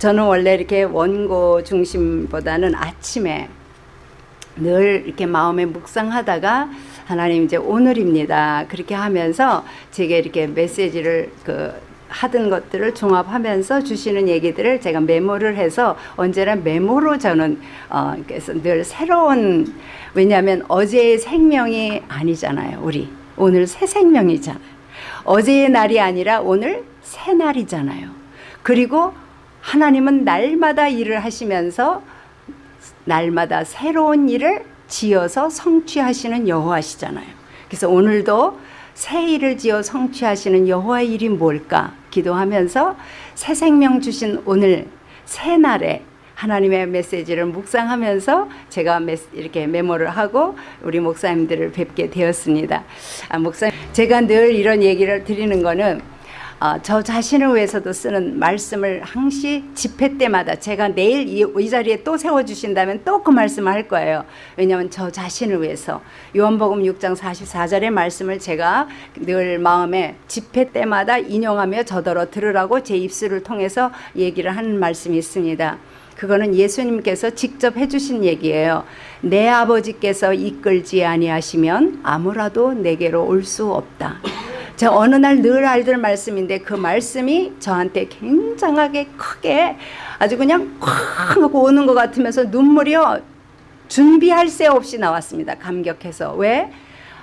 저는 원래 이렇게 원고 중심보다는 아침에 늘 이렇게 마음에 묵상하다가 하나님 이제 오늘입니다. 그렇게 하면서 제게 이렇게 메시지를 그 하던 것들을 종합하면서 주시는 얘기들을 제가 메모를 해서 언제나 메모로 저는 어 그래서 늘 새로운 왜냐하면 어제의 생명이 아니잖아요. 우리 오늘 새 생명이잖아요. 어제의 날이 아니라 오늘 새 날이잖아요. 그리고 하나님은 날마다 일을 하시면서 날마다 새로운 일을 지어서 성취하시는 여호와시잖아요. 그래서 오늘도 새 일을 지어 성취하시는 여호와의 일이 뭘까 기도하면서 새 생명 주신 오늘 새 날에 하나님의 메시지를 묵상하면서 제가 이렇게 메모를 하고 우리 목사님들을 뵙게 되었습니다. 아, 목사님, 제가 늘 이런 얘기를 드리는 거는 어, 저 자신을 위해서도 쓰는 말씀을 항시 집회 때마다 제가 내일 이, 이 자리에 또 세워주신다면 또 그 말씀을 할 거예요. 왜냐하면 저 자신을 위해서 요한복음 6장 44절의 말씀을 제가 늘 마음에 집회 때마다 인용하며 저더러 들으라고 제 입술을 통해서 얘기를 하는 말씀이 있습니다. 그거는 예수님께서 직접 해주신 얘기예요. 내 아버지께서 이끌지 아니하시면 아무라도 내게로 올 수 없다. 제가 어느 날 늘 알던 말씀인데 그 말씀이 저한테 굉장하게 크게 아주 그냥 쾅 하고 오는 것 같으면서 눈물이요 준비할 새 없이 나왔습니다. 감격해서 왜?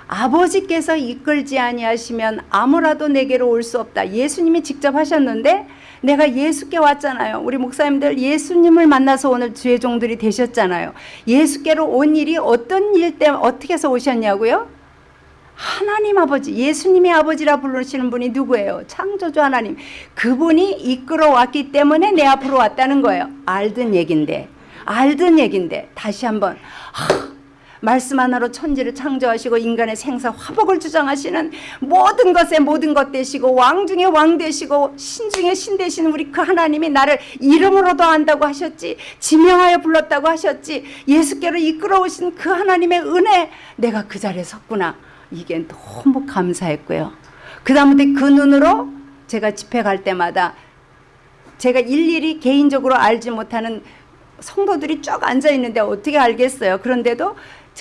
아버지께서 이끌지 아니하시면 아무라도 내게로 올 수 없다. 예수님이 직접 하셨는데 내가 예수께 왔잖아요. 우리 목사님들 예수님을 만나서 오늘 주의 종들이 되셨잖아요. 예수께로 온 일이 어떤 일 때문에 어떻게 해서 오셨냐고요? 하나님 아버지, 예수님의 아버지라 부르시는 분이 누구예요? 창조주 하나님. 그분이 이끌어 왔기 때문에 내 앞으로 왔다는 거예요. 알던 얘긴데, 알던 얘긴데, 다시 한번, 하, 말씀 하나로 천지를 창조하시고 인간의 생사 화복을 주장하시는 모든 것에 모든 것 되시고 왕 중에 왕 되시고 신 중에 신 되시는 우리 그 하나님이 나를 이름으로도 안다고 하셨지 지명하여 불렀다고 하셨지 예수께로 이끌어 오신 그 하나님의 은혜 내가 그 자리에 섰구나 이게 너무 감사했고요. 그 다음부터 그 눈으로 제가 집회 갈 때마다 제가 일일이 개인적으로 알지 못하는 성도들이 쭉 앉아 있는데 어떻게 알겠어요. 그런데도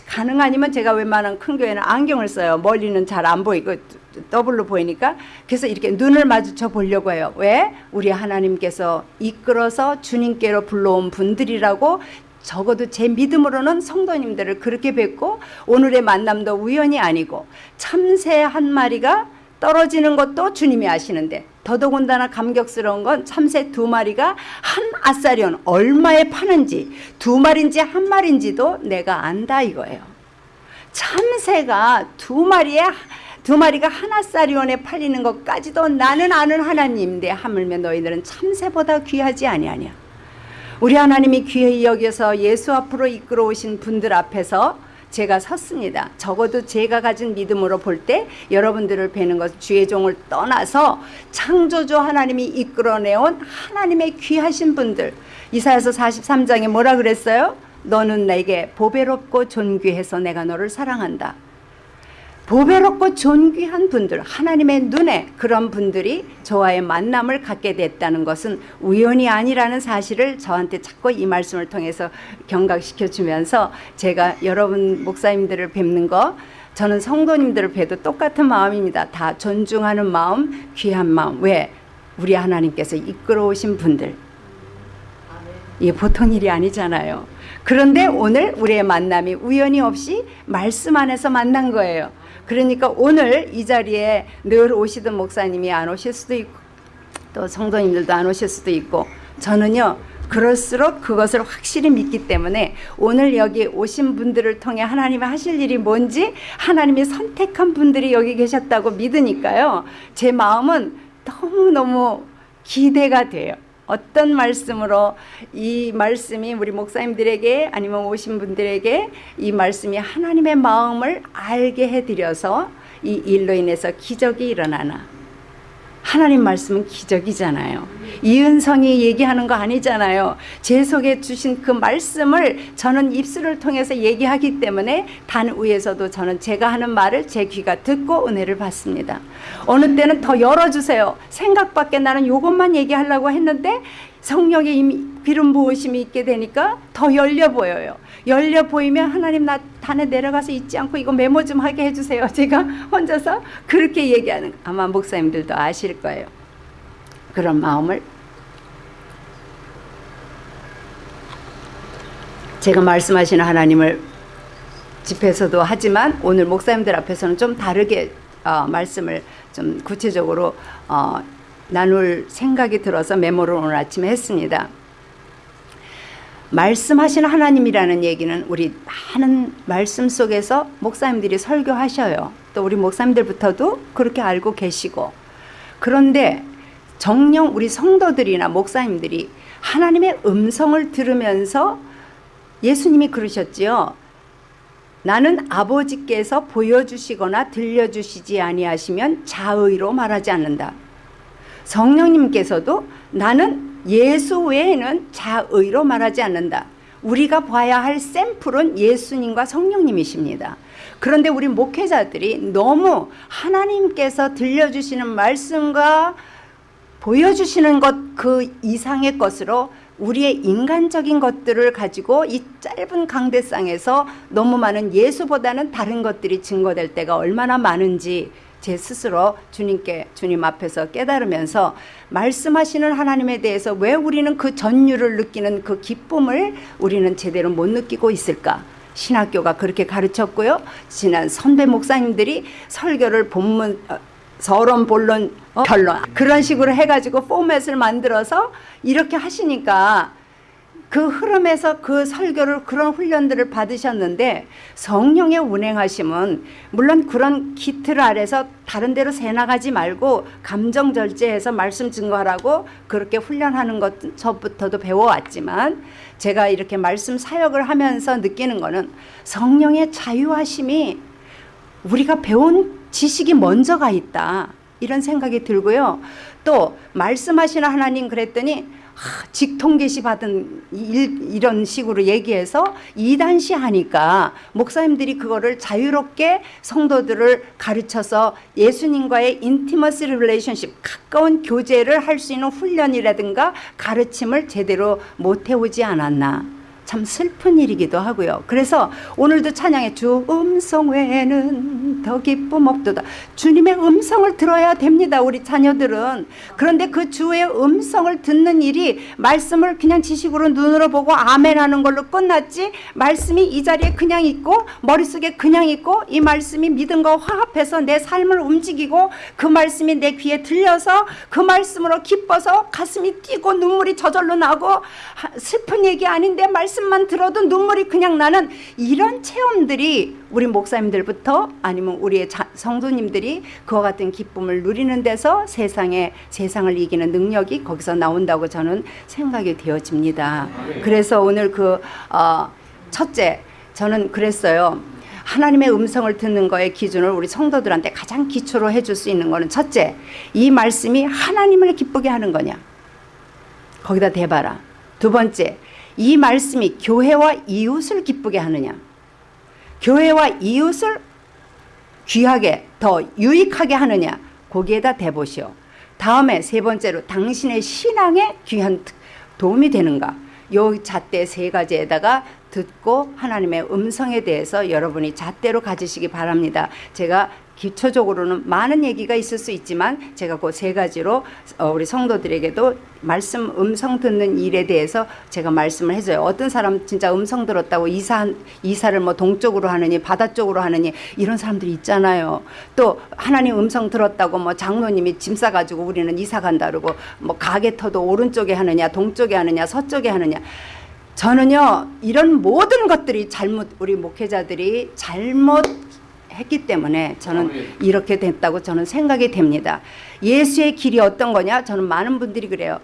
가능 아니면 제가 웬만한 큰 교회는 안경을 써요. 멀리는 잘 안 보이고 더블로 보이니까 그래서 이렇게 눈을 마주쳐 보려고 해요. 왜? 우리 하나님께서 이끌어서 주님께로 불러온 분들이라고 적어도 제 믿음으로는 성도님들을 그렇게 뵙고 오늘의 만남도 우연이 아니고 참새 한 마리가 떨어지는 것도 주님이 아시는데 더더군다나 감격스러운 건 참새 두 마리가 한 아사리온 얼마에 파는지 두 마리인지 한 마리인지도 내가 안다 이거예요. 참새가 두 마리에 두 마리가 하나사리온에 팔리는 것까지도 나는 아는 하나님인데 하물며 너희들은 참새보다 귀하지 아니하냐. 우리 하나님이 귀히 여겨서 예수 앞으로 이끌어 오신 분들 앞에서 제가 섰습니다. 적어도 제가 가진 믿음으로 볼 때 여러분들을 뵈는 것 주의 종을 떠나서 창조주 하나님이 이끌어내온 하나님의 귀하신 분들 이사야서 43장에 뭐라 그랬어요? 너는 내게 보배롭고 존귀해서 내가 너를 사랑한다. 보배롭고 존귀한 분들 하나님의 눈에 그런 분들이 저와의 만남을 갖게 됐다는 것은 우연이 아니라는 사실을 저한테 자꾸 이 말씀을 통해서 경각시켜 주면서 제가 여러분 목사님들을 뵙는 거 저는 성도님들을 뵈도 똑같은 마음입니다. 다 존중하는 마음, 귀한 마음. 왜? 우리 하나님께서 이끌어 오신 분들. 이게 보통 일이 아니잖아요. 그런데 오늘 우리의 만남이 우연히 없이 말씀 안에서 만난 거예요. 그러니까 오늘 이 자리에 늘 오시던 목사님이 안 오실 수도 있고 또 성도님들도 안 오실 수도 있고 저는요 그럴수록 그것을 확실히 믿기 때문에 오늘 여기 오신 분들을 통해 하나님이 하실 일이 뭔지 하나님이 선택한 분들이 여기 계셨다고 믿으니까요. 제 마음은 너무너무 기대가 돼요 어떤 말씀으로 이 말씀이 우리 목사님들에게 아니면 오신 분들에게 이 말씀이 하나님의 마음을 알게 해드려서 이 일로 인해서 기적이 일어나나 하나님 말씀은 기적이잖아요. 이은성이 얘기하는 거 아니잖아요. 제 속에 주신 그 말씀을 저는 입술을 통해서 얘기하기 때문에 단 위에서도 저는 제가 하는 말을 제 귀가 듣고 은혜를 받습니다. 어느 때는 더 열어주세요. 생각 밖에 나는 이것만 얘기하려고 했는데 성령의 이미 기름 부으심이 있게 되니까 더 열려 보여요. 열려 보이면 하나님 나 단에 내려가서 잊지 않고 이거 메모 좀 하게 해주세요. 제가 혼자서 그렇게 얘기하는 거. 아마 목사님들도 아실 거예요. 그런 마음을 제가 말씀하시는 하나님을 집에서도 하지만 오늘 목사님들 앞에서는 좀 다르게 어, 말씀을 좀 구체적으로 어, 나눌 생각이 들어서 메모를 오늘 아침에 했습니다. 말씀하시는 하나님이라는 얘기는 우리 많은 말씀 속에서 목사님들이 설교하셔요. 또 우리 목사님들부터도 그렇게 알고 계시고 그런데 정령 우리 성도들이나 목사님들이 하나님의 음성을 들으면서 예수님이 그러셨지요. 나는 아버지께서 보여주시거나 들려주시지 아니하시면 자의로 말하지 않는다. 성령님께서도 나는 예수 외에는 자의로 말하지 않는다. 우리가 봐야 할 샘플은 예수님과 성령님이십니다. 그런데 우리 목회자들이 너무 하나님께서 들려주시는 말씀과 보여주시는 것 그 이상의 것으로 우리의 인간적인 것들을 가지고 이 짧은 강대상에서 너무 많은 예수보다는 다른 것들이 증거될 때가 얼마나 많은지 제 스스로 주님께 주님 앞에서 깨달으면서 말씀하시는 하나님에 대해서 왜 우리는 그 전율을 느끼는 그 기쁨을 우리는 제대로 못 느끼고 있을까? 신학교가 그렇게 가르쳤고요. 지난 선배 목사님들이 설교를 본문 어, 서론 본론 어, 결론 그런 식으로 해가지고 포맷을 만들어서 이렇게 하시니까 그 흐름에서 그 설교를 그런 훈련들을 받으셨는데 성령의 운행하심은 물론 그런 기틀 아래서 다른 데로 새 나가지 말고 감정 절제해서 말씀 증거하라고 그렇게 훈련하는 것 저부터도 배워왔지만 제가 이렇게 말씀 사역을 하면서 느끼는 거는 성령의 자유하심이 우리가 배운 지식이 먼저가 있다. 이런 생각이 들고요. 또 말씀하시는 하나님 그랬더니 하, 직통계시 받은 일, 이런 식으로 얘기해서 이단시 하니까 목사님들이 그거를 자유롭게 성도들을 가르쳐서 예수님과의 intimacy relationship 가까운 교제를 할 수 있는 훈련이라든가 가르침을 제대로 못 해오지 않았나 참 슬픈 일이기도 하고요. 그래서 오늘도 찬양에 주 음성 외에는 더 기쁨 없도다. 주님의 음성을 들어야 됩니다. 우리 자녀들은. 그런데 그 주의 음성을 듣는 일이 말씀을 그냥 지식으로 눈으로 보고 아멘 하는 걸로 끝났지 말씀이 이 자리에 그냥 있고 머릿속에 그냥 있고 이 말씀이 믿음과 화합해서 내 삶을 움직이고 그 말씀이 내 귀에 들려서 그 말씀으로 기뻐서 가슴이 뛰고 눈물이 저절로 나고 슬픈 얘기 아닌데 말씀 말씀만 들어도 눈물이 그냥 나는 이런 체험들이 우리 목사님들부터 아니면 우리의 자, 성도님들이 그와 같은 기쁨을 누리는 데서 세상에 세상을 이기는 능력이 거기서 나온다고 저는 생각이 되어집니다. 그래서 오늘 그 어, 첫째 저는 그랬어요. 하나님의 음성을 듣는 거의 기준을 우리 성도들한테 가장 기초로 해줄 수 있는 거는 첫째, 이 말씀이 하나님을 기쁘게 하는 거냐. 거기다 대봐라. 두 번째, 이 말씀이 교회와 이웃을 기쁘게 하느냐? 교회와 이웃을 귀하게 더 유익하게 하느냐? 거기에다 대보시오. 다음에 세 번째로 당신의 신앙에 귀한 도움이 되는가? 요 잣대 세 가지에다가 듣고 하나님의 음성에 대해서 여러분이 잣대로 가지시기 바랍니다. 제가 기초적으로는 많은 얘기가 있을 수 있지만 제가 그 세 가지로 어, 우리 성도들에게도 말씀 음성 듣는 일에 대해서 제가 말씀을 해줘요. 어떤 사람 진짜 음성 들었다고 이사 이사를 뭐 동쪽으로 하느니 바다 쪽으로 하느니 이런 사람들이 있잖아요. 또 하나님 음성 들었다고 뭐 장로님이 짐 싸가지고 우리는 이사 간다 그러고 뭐 가게 터도 오른쪽에 하느냐 동쪽에 하느냐 서쪽에 하느냐 저는요 이런 모든 것들이 잘못 우리 목회자들이 잘못 했기 때문에 저는 이렇게 됐다고 저는 생각이 됩니다. 예수의 길이 어떤 거냐? 저는 많은 분들이 그래요.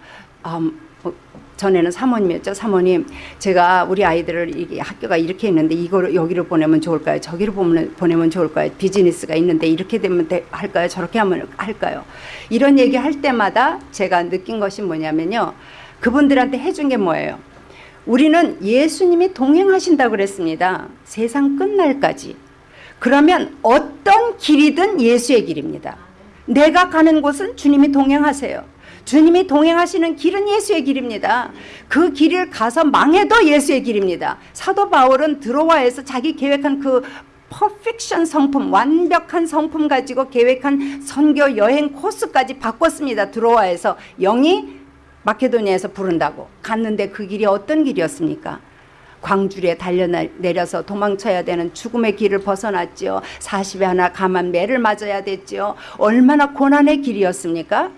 음, 뭐, 전에는 사모님이었죠. 사모님, 제가 우리 아이들을 이게 학교가 이렇게 있는데 이거를 여기를 보내면 좋을까요? 저기를 보면, 보내면 좋을까요? 비즈니스가 있는데 이렇게 되면 돼, 할까요? 저렇게 하면 할까요? 이런 얘기 할 때마다 제가 느낀 것이 뭐냐면요. 그분들한테 해준 게 뭐예요? 우리는 예수님이 동행하신다고 그랬습니다. 세상 끝날까지. 그러면 어떤 길이든 예수의 길입니다. 내가 가는 곳은 주님이 동행하세요. 주님이 동행하시는 길은 예수의 길입니다. 그 길을 가서 망해도 예수의 길입니다. 사도 바울은 드로아에서 자기 계획한 그 퍼펙션 성품, 완벽한 성품 가지고 계획한 선교 여행 코스까지 바꿨습니다. 드로아에서 영이 마케도니아에서 부른다고 갔는데 그 길이 어떤 길이었습니까? 광주리에 달려내려서 도망쳐야 되는 죽음의 길을 벗어났지요. 40에 하나 감한 매를 맞아야 됐지요. 얼마나 고난의 길이었습니까?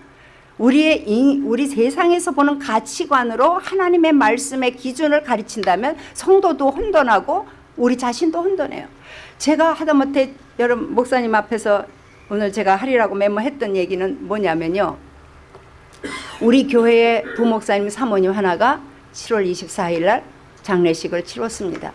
우리의 이, 우리 세상에서 보는 가치관으로 하나님의 말씀의 기준을 가르친다면 성도도 혼돈하고 우리 자신도 혼돈해요. 제가 하다못해 여러분 목사님 앞에서 오늘 제가 하리라고 메모했던 얘기는 뭐냐면요. 우리 교회의 부목사님 사모님 하나가 7월 24일 날 장례식을 치렀습니다.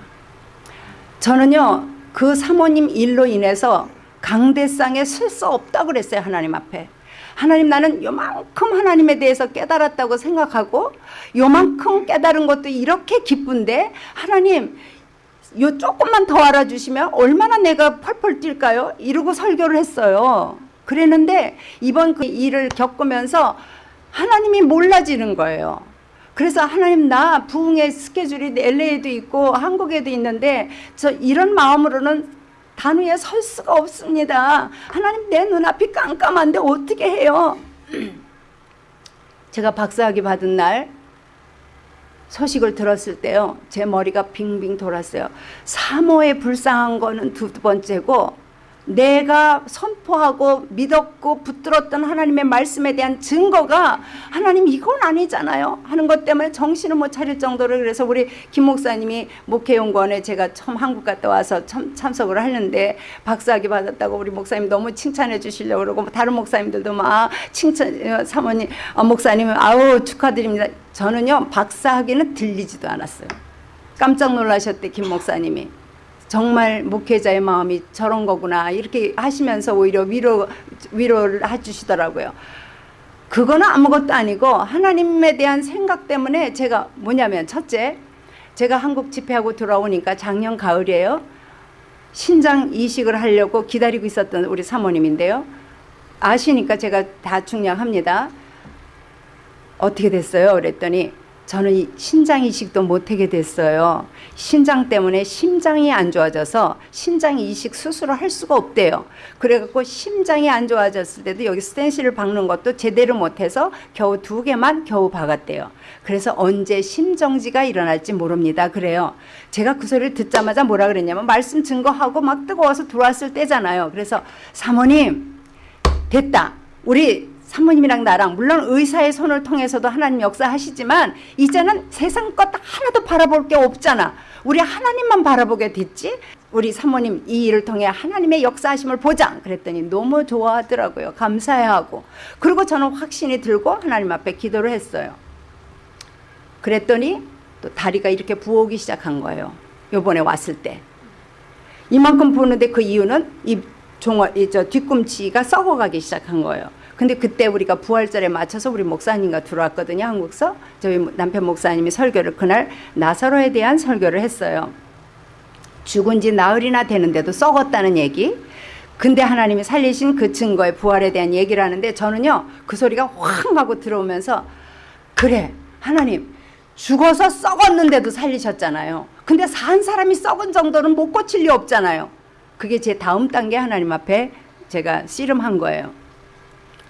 저는요 그 사모님 일로 인해서 강대상에 설수 없다 그랬어요 하나님 앞에. 하나님 나는 요만큼 하나님에 대해서 깨달았다고 생각하고 요만큼 깨달은 것도 이렇게 기쁜데 하나님 요 조금만 더 알아주시면 얼마나 내가 펄펄 뛸까요? 이러고 설교를 했어요. 그랬는데 이번 그 일을 겪으면서 하나님이 몰라지는 거예요. 그래서 하나님 나 부흥의 스케줄이 LA에도 있고 한국에도 있는데 저 이런 마음으로는 단위에 설 수가 없습니다. 하나님 내 눈앞이 깜깜한데 어떻게 해요? 제가 박사학위 받은 날 소식을 들었을 때요. 제 머리가 빙빙 돌았어요. 사모에 불쌍한 거는 두 번째고 내가 선포하고 믿었고 붙들었던 하나님의 말씀에 대한 증거가 하나님 이건 아니잖아요. 하는 것 때문에 정신을 못 차릴 정도로 그래서 우리 김 목사님이 목회연구원에 제가 처음 한국 갔다 와서 참, 참석을 하는데 박사학위 받았다고 우리 목사님 너무 칭찬해 주시려고 그러고 다른 목사님들도 막 칭찬 어, 사모님 어, 목사님 아우 축하드립니다. 저는요 박사학위는 들리지도 않았어요. 깜짝 놀라셨대 김 목사님이 정말 목회자의 마음이 저런 거구나 이렇게 하시면서 오히려 위로 위로를 해주시더라고요. 그거는 아무것도 아니고 하나님에 대한 생각 때문에 제가 뭐냐면 첫째 제가 한국 집회하고 돌아오니까 작년 가을이에요. 신장 이식을 하려고 기다리고 있었던 우리 사모님인데요. 아시니까 제가 다 중량합니다. 어떻게 됐어요? 그랬더니 저는 신장 이식도 못하게 됐어요. 신장 때문에 심장이 안 좋아져서 신장 이식 수술을 할 수가 없대요. 그래갖고 심장이 안 좋아졌을 때도 여기 스텐실을 박는 것도 제대로 못해서 겨우 두 개만 겨우 박았대요. 그래서 언제 심정지가 일어날지 모릅니다. 그래요. 제가 그 소리를 듣자마자 뭐라 그랬냐면 말씀 증거하고 막 뜨거워서 들어왔을 때잖아요. 그래서 사모님 됐다. 우리 사모님이랑 나랑 물론 의사의 손을 통해서도 하나님 역사하시지만 이제는 세상 것 하나도 바라볼 게 없잖아. 우리 하나님만 바라보게 됐지. 우리 사모님 이 일을 통해 하나님의 역사하심을 보자. 그랬더니 너무 좋아하더라고요. 감사해하고. 그리고 저는 확신이 들고 하나님 앞에 기도를 했어요. 그랬더니 또 다리가 이렇게 부어오기 시작한 거예요. 요번에 왔을 때. 이만큼 부는데 그 이유는 이 종아, 이 저 뒤꿈치가 썩어가기 시작한 거예요. 근데 그때 우리가 부활절에 맞춰서 우리 목사님과 들어왔거든요. 한국서. 저희 남편 목사님이 설교를 그날 나사로에 대한 설교를 했어요. 죽은 지 나흘이나 되는데도 썩었다는 얘기. 근데 하나님이 살리신 그 증거의 부활에 대한 얘기를 하는데 저는요. 그 소리가 확 하고 들어오면서 그래 하나님 죽어서 썩었는데도 살리셨잖아요. 근데 산 사람이 썩은 정도는 못 고칠 리 없잖아요. 그게 제 다음 단계 하나님 앞에 제가 씨름한 거예요.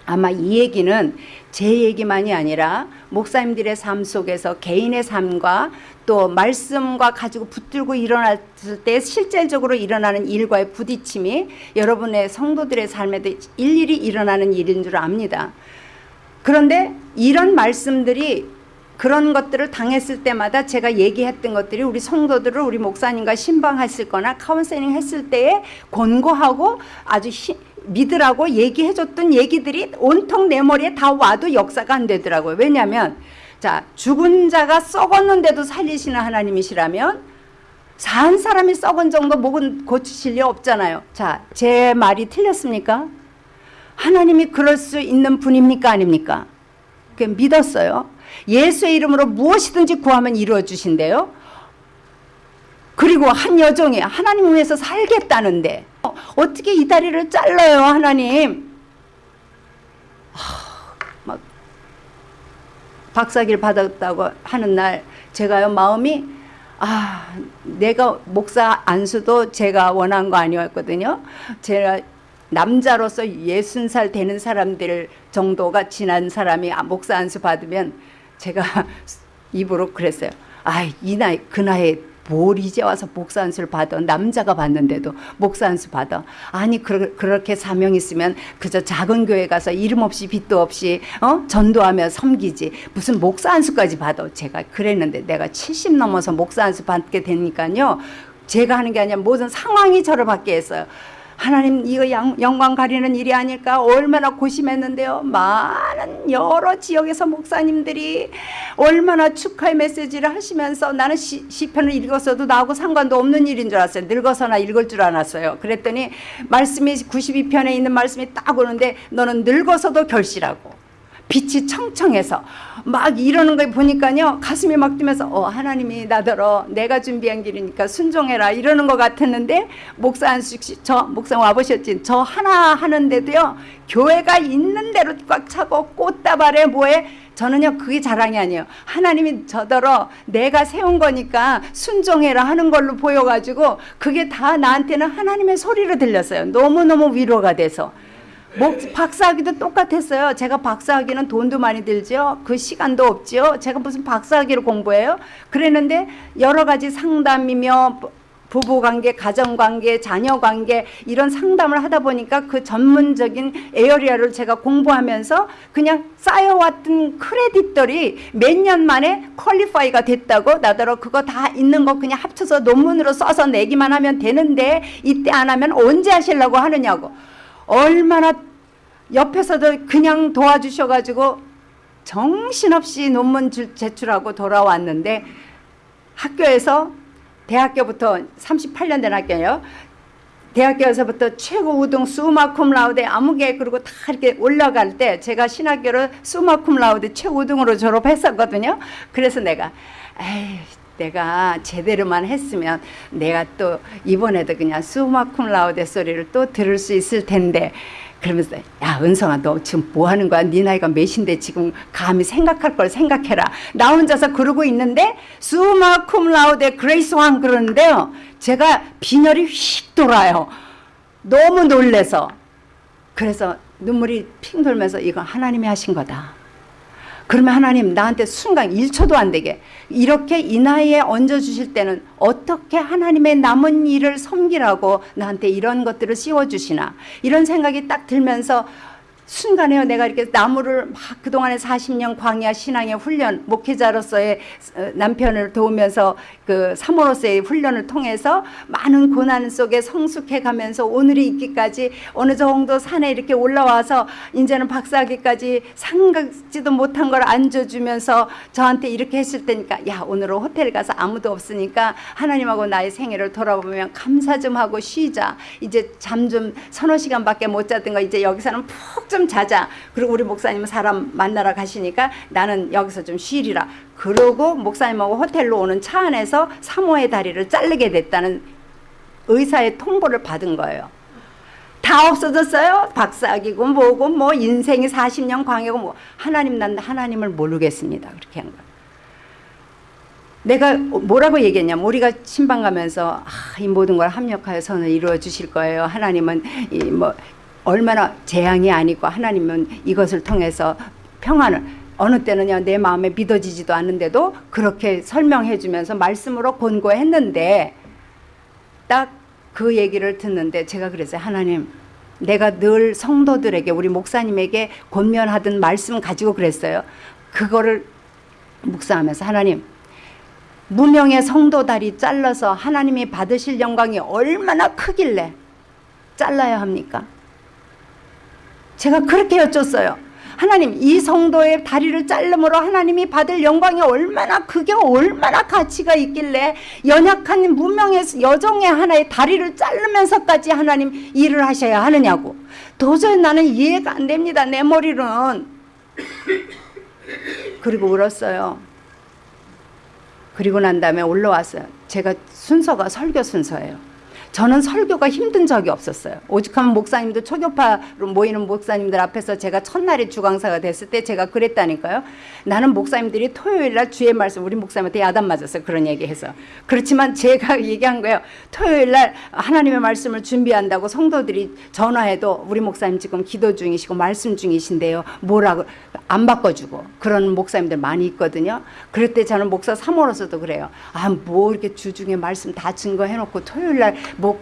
아마 이 얘기는 제 얘기만이 아니라 목사님들의 삶 속에서 개인의 삶과 또 말씀과 가지고 붙들고 일어났을 때 실질적으로 일어나는 일과의 부딪힘이 여러분의 성도들의 삶에도 일일이 일어나는 일인 줄 압니다. 그런데 이런 말씀들이 그런 것들을 당했을 때마다 제가 얘기했던 것들이 우리 성도들을 우리 목사님과 신방했을 거나 카운셀링 했을 때에 권고하고 아주 히, 믿으라고 얘기해줬던 얘기들이 온통 내 머리에 다 와도 역사가 안 되더라고요. 왜냐하면 자 죽은 자가 썩었는데도 살리시는 하나님이시라면 산 사람이 썩은 정도 목은 고치실 리 없잖아요. 자, 제 말이 틀렸습니까? 하나님이 그럴 수 있는 분입니까? 아닙니까? 그 믿었어요. 예수의 이름으로 무엇이든지 구하면 이루어 주신대요. 그리고 한 여종이 하나님 위해서 살겠다는데 어떻게 이 다리를 잘라요 하나님 막 박사기를 받았다고 하는 날 제가요 마음이 아 내가 목사 안수도 제가 원한 거 아니었거든요. 제가 남자로서 예순 살 되는 사람들 정도가 지난 사람이 아, 목사 안수 받으면 제가 입으로 그랬어요. 아이 나이 그 나이에 뭘 이제 와서 목사 안수를 받아? 남자가 받는데도 목사 안수 받아? 아니 그, 그렇게 사명 있으면 그저 작은 교회 가서 이름 없이 빚도 없이 어? 전도하며 섬기지. 무슨 목사 안수까지 받아? 제가 그랬는데 내가 70 넘어서 목사 안수 받게 되니까요. 제가 하는 게 아니라 모든 상황이 저를 받게 했어요 하나님 이거 양, 영광 가리는 일이 아닐까 얼마나 고심했는데요. 많은 여러 지역에서 목사님들이 얼마나 축하의 메시지를 하시면서 나는 시, 시편을 읽었어도 나하고 상관도 없는 일인 줄 알았어요. 늙어서나 읽을 줄 알았어요. 그랬더니 말씀이 92편에 있는 말씀이 딱 오는데 너는 늙어서도 결실하고 빛이 청청해서 막 이러는 걸 보니까요 가슴이 막 뛰면서 어 하나님이 나더러 내가 준비한 길이니까 순종해라 이러는 것 같았는데 목사 한숙 씨저 목사 와보셨지? 저 하나 하는데도요 교회가 있는 대로 꽉 차고 꽃다발에 뭐에 저는요 그게 자랑이 아니에요. 하나님이 저더러 내가 세운 거니까 순종해라 하는 걸로 보여가지고 그게 다 나한테는 하나님의 소리로 들렸어요. 너무너무 위로가 돼서 목, 박사학위도 똑같았어요. 제가 박사학위는 돈도 많이 들죠. 그 시간도 없죠. 제가 무슨 박사학위를 공부해요? 그랬는데 여러 가지 상담이며 부부관계, 가정관계, 자녀관계 이런 상담을 하다 보니까 그 전문적인 area를 제가 공부하면서 그냥 쌓여왔던 credit들이 몇 년 만에 qualify가 됐다고 나더러 그거 다 있는 거 그냥 합쳐서 논문으로 써서 내기만 하면 되는데 이때 안 하면 언제 하시려고 하느냐고 얼마나 옆에서도 그냥 도와주셔가지고 정신없이 논문 제출하고 돌아왔는데 학교에서 대학교부터 38년 된 학교예요. 대학교에서부터 최고 우등 수마쿰 라우데 아무개 그리고 다 이렇게 올라갈 때 제가 신학교를 수마쿰 라우데 최고 우등으로 졸업했었거든요. 그래서 내가 에이 내가 제대로만 했으면 내가 또 이번에도 그냥 summa cum laude 소리를 또 들을 수 있을 텐데. 그러면서 야 은성아 너 지금 뭐 하는 거야? 네 나이가 몇인데 지금 감히 생각할 걸 생각해라. 나 혼자서 그러고 있는데 summa cum laude 그레이스 왕 그러는데요. 제가 빈혈이 휙 돌아요. 너무 놀래서. 그래서 눈물이 핑 돌면서 이건 하나님이 하신 거다 그러면 하나님 나한테 순간 1초도 안 되게. 이렇게 이 나이에 얹어주실 때는 어떻게 하나님의 남은 일을 섬기라고 나한테 이런 것들을 씌워주시나. 이런 생각이 딱 들면서 순간에요. 내가 이렇게 나무를 막 그동안에 40년 광야 신앙의 훈련, 목회자로서의 어, 남편을 도우면서 그 사모로서의 훈련을 통해서 많은 고난 속에 성숙해 가면서 오늘이 있기까지 어느 정도 산에 이렇게 올라와서 이제는 박사학위까지 상각지도 못한 걸 안줘주면서 저한테 이렇게 했을 때니까 야 오늘은 호텔 가서 아무도 없으니까 하나님하고 나의 생애를 돌아보면 감사 좀 하고 쉬자 이제 잠 좀 서너 시간밖에 못 자던 거 이제 여기서는 푹좀 좀 자자. 그리고 우리 목사님은 사람 만나러 가시니까 나는 여기서 좀 쉬리라. 그러고 목사님하고 호텔로 오는 차 안에서 사모의 다리를 자르게 됐다는 의사의 통보를 받은 거예요. 다 없어졌어요. 박사기고 뭐고 뭐 인생이 40년 광야고 뭐 하나님 난 하나님을 모르겠습니다. 그렇게 한 거예요. 내가 뭐라고 얘기했냐면 우리가 신방 가면서 아, 이 모든 걸 합력하여 선을 이루어 주실 거예요. 하나님은 이 뭐 얼마나 재앙이 아니고 하나님은 이것을 통해서 평안을 어느 때는요 내 마음에 믿어지지도 않는데도 그렇게 설명해 주면서 말씀으로 권고했는데 딱 그 얘기를 듣는데 제가 그랬어요 하나님 내가 늘 성도들에게 우리 목사님에게 권면하던 말씀 가지고 그랬어요 그거를 묵상하면서 하나님 무명의 성도 다리 잘라서 하나님이 받으실 영광이 얼마나 크길래 잘라야 합니까? 제가 그렇게 여쭸어요. 하나님 이 성도의 다리를 자름으로 하나님이 받을 영광이 얼마나 그게 얼마나 가치가 있길래 연약한 무명의 여종의 하나의 다리를 자르면서까지 하나님 일을 하셔야 하느냐고. 도저히 나는 이해가 안 됩니다 내 머리로는. 그리고 울었어요. 그리고 난 다음에 올라왔어요. 제가 순서가 설교 순서예요 저는 설교가 힘든 적이 없었어요. 오죽하면 목사님들 초교파로 모이는 목사님들 앞에서 제가 첫날에 주강사가 됐을 때 제가 그랬다니까요. 나는 목사님들이 토요일 날 주의 말씀 우리 목사님한테 야단 맞았어요. 그런 얘기해서. 그렇지만 제가 얘기한 거예요. 토요일 날 하나님의 말씀을 준비한다고 성도들이 전화해도 우리 목사님 지금 기도 중이시고 말씀 중이신데요. 뭐라고 안 바꿔주고 그런 목사님들 많이 있거든요. 그럴 때 저는 목사 사모로서도 그래요. 아 뭐 이렇게 주중에 말씀 다 증거해놓고 토요일 날뭐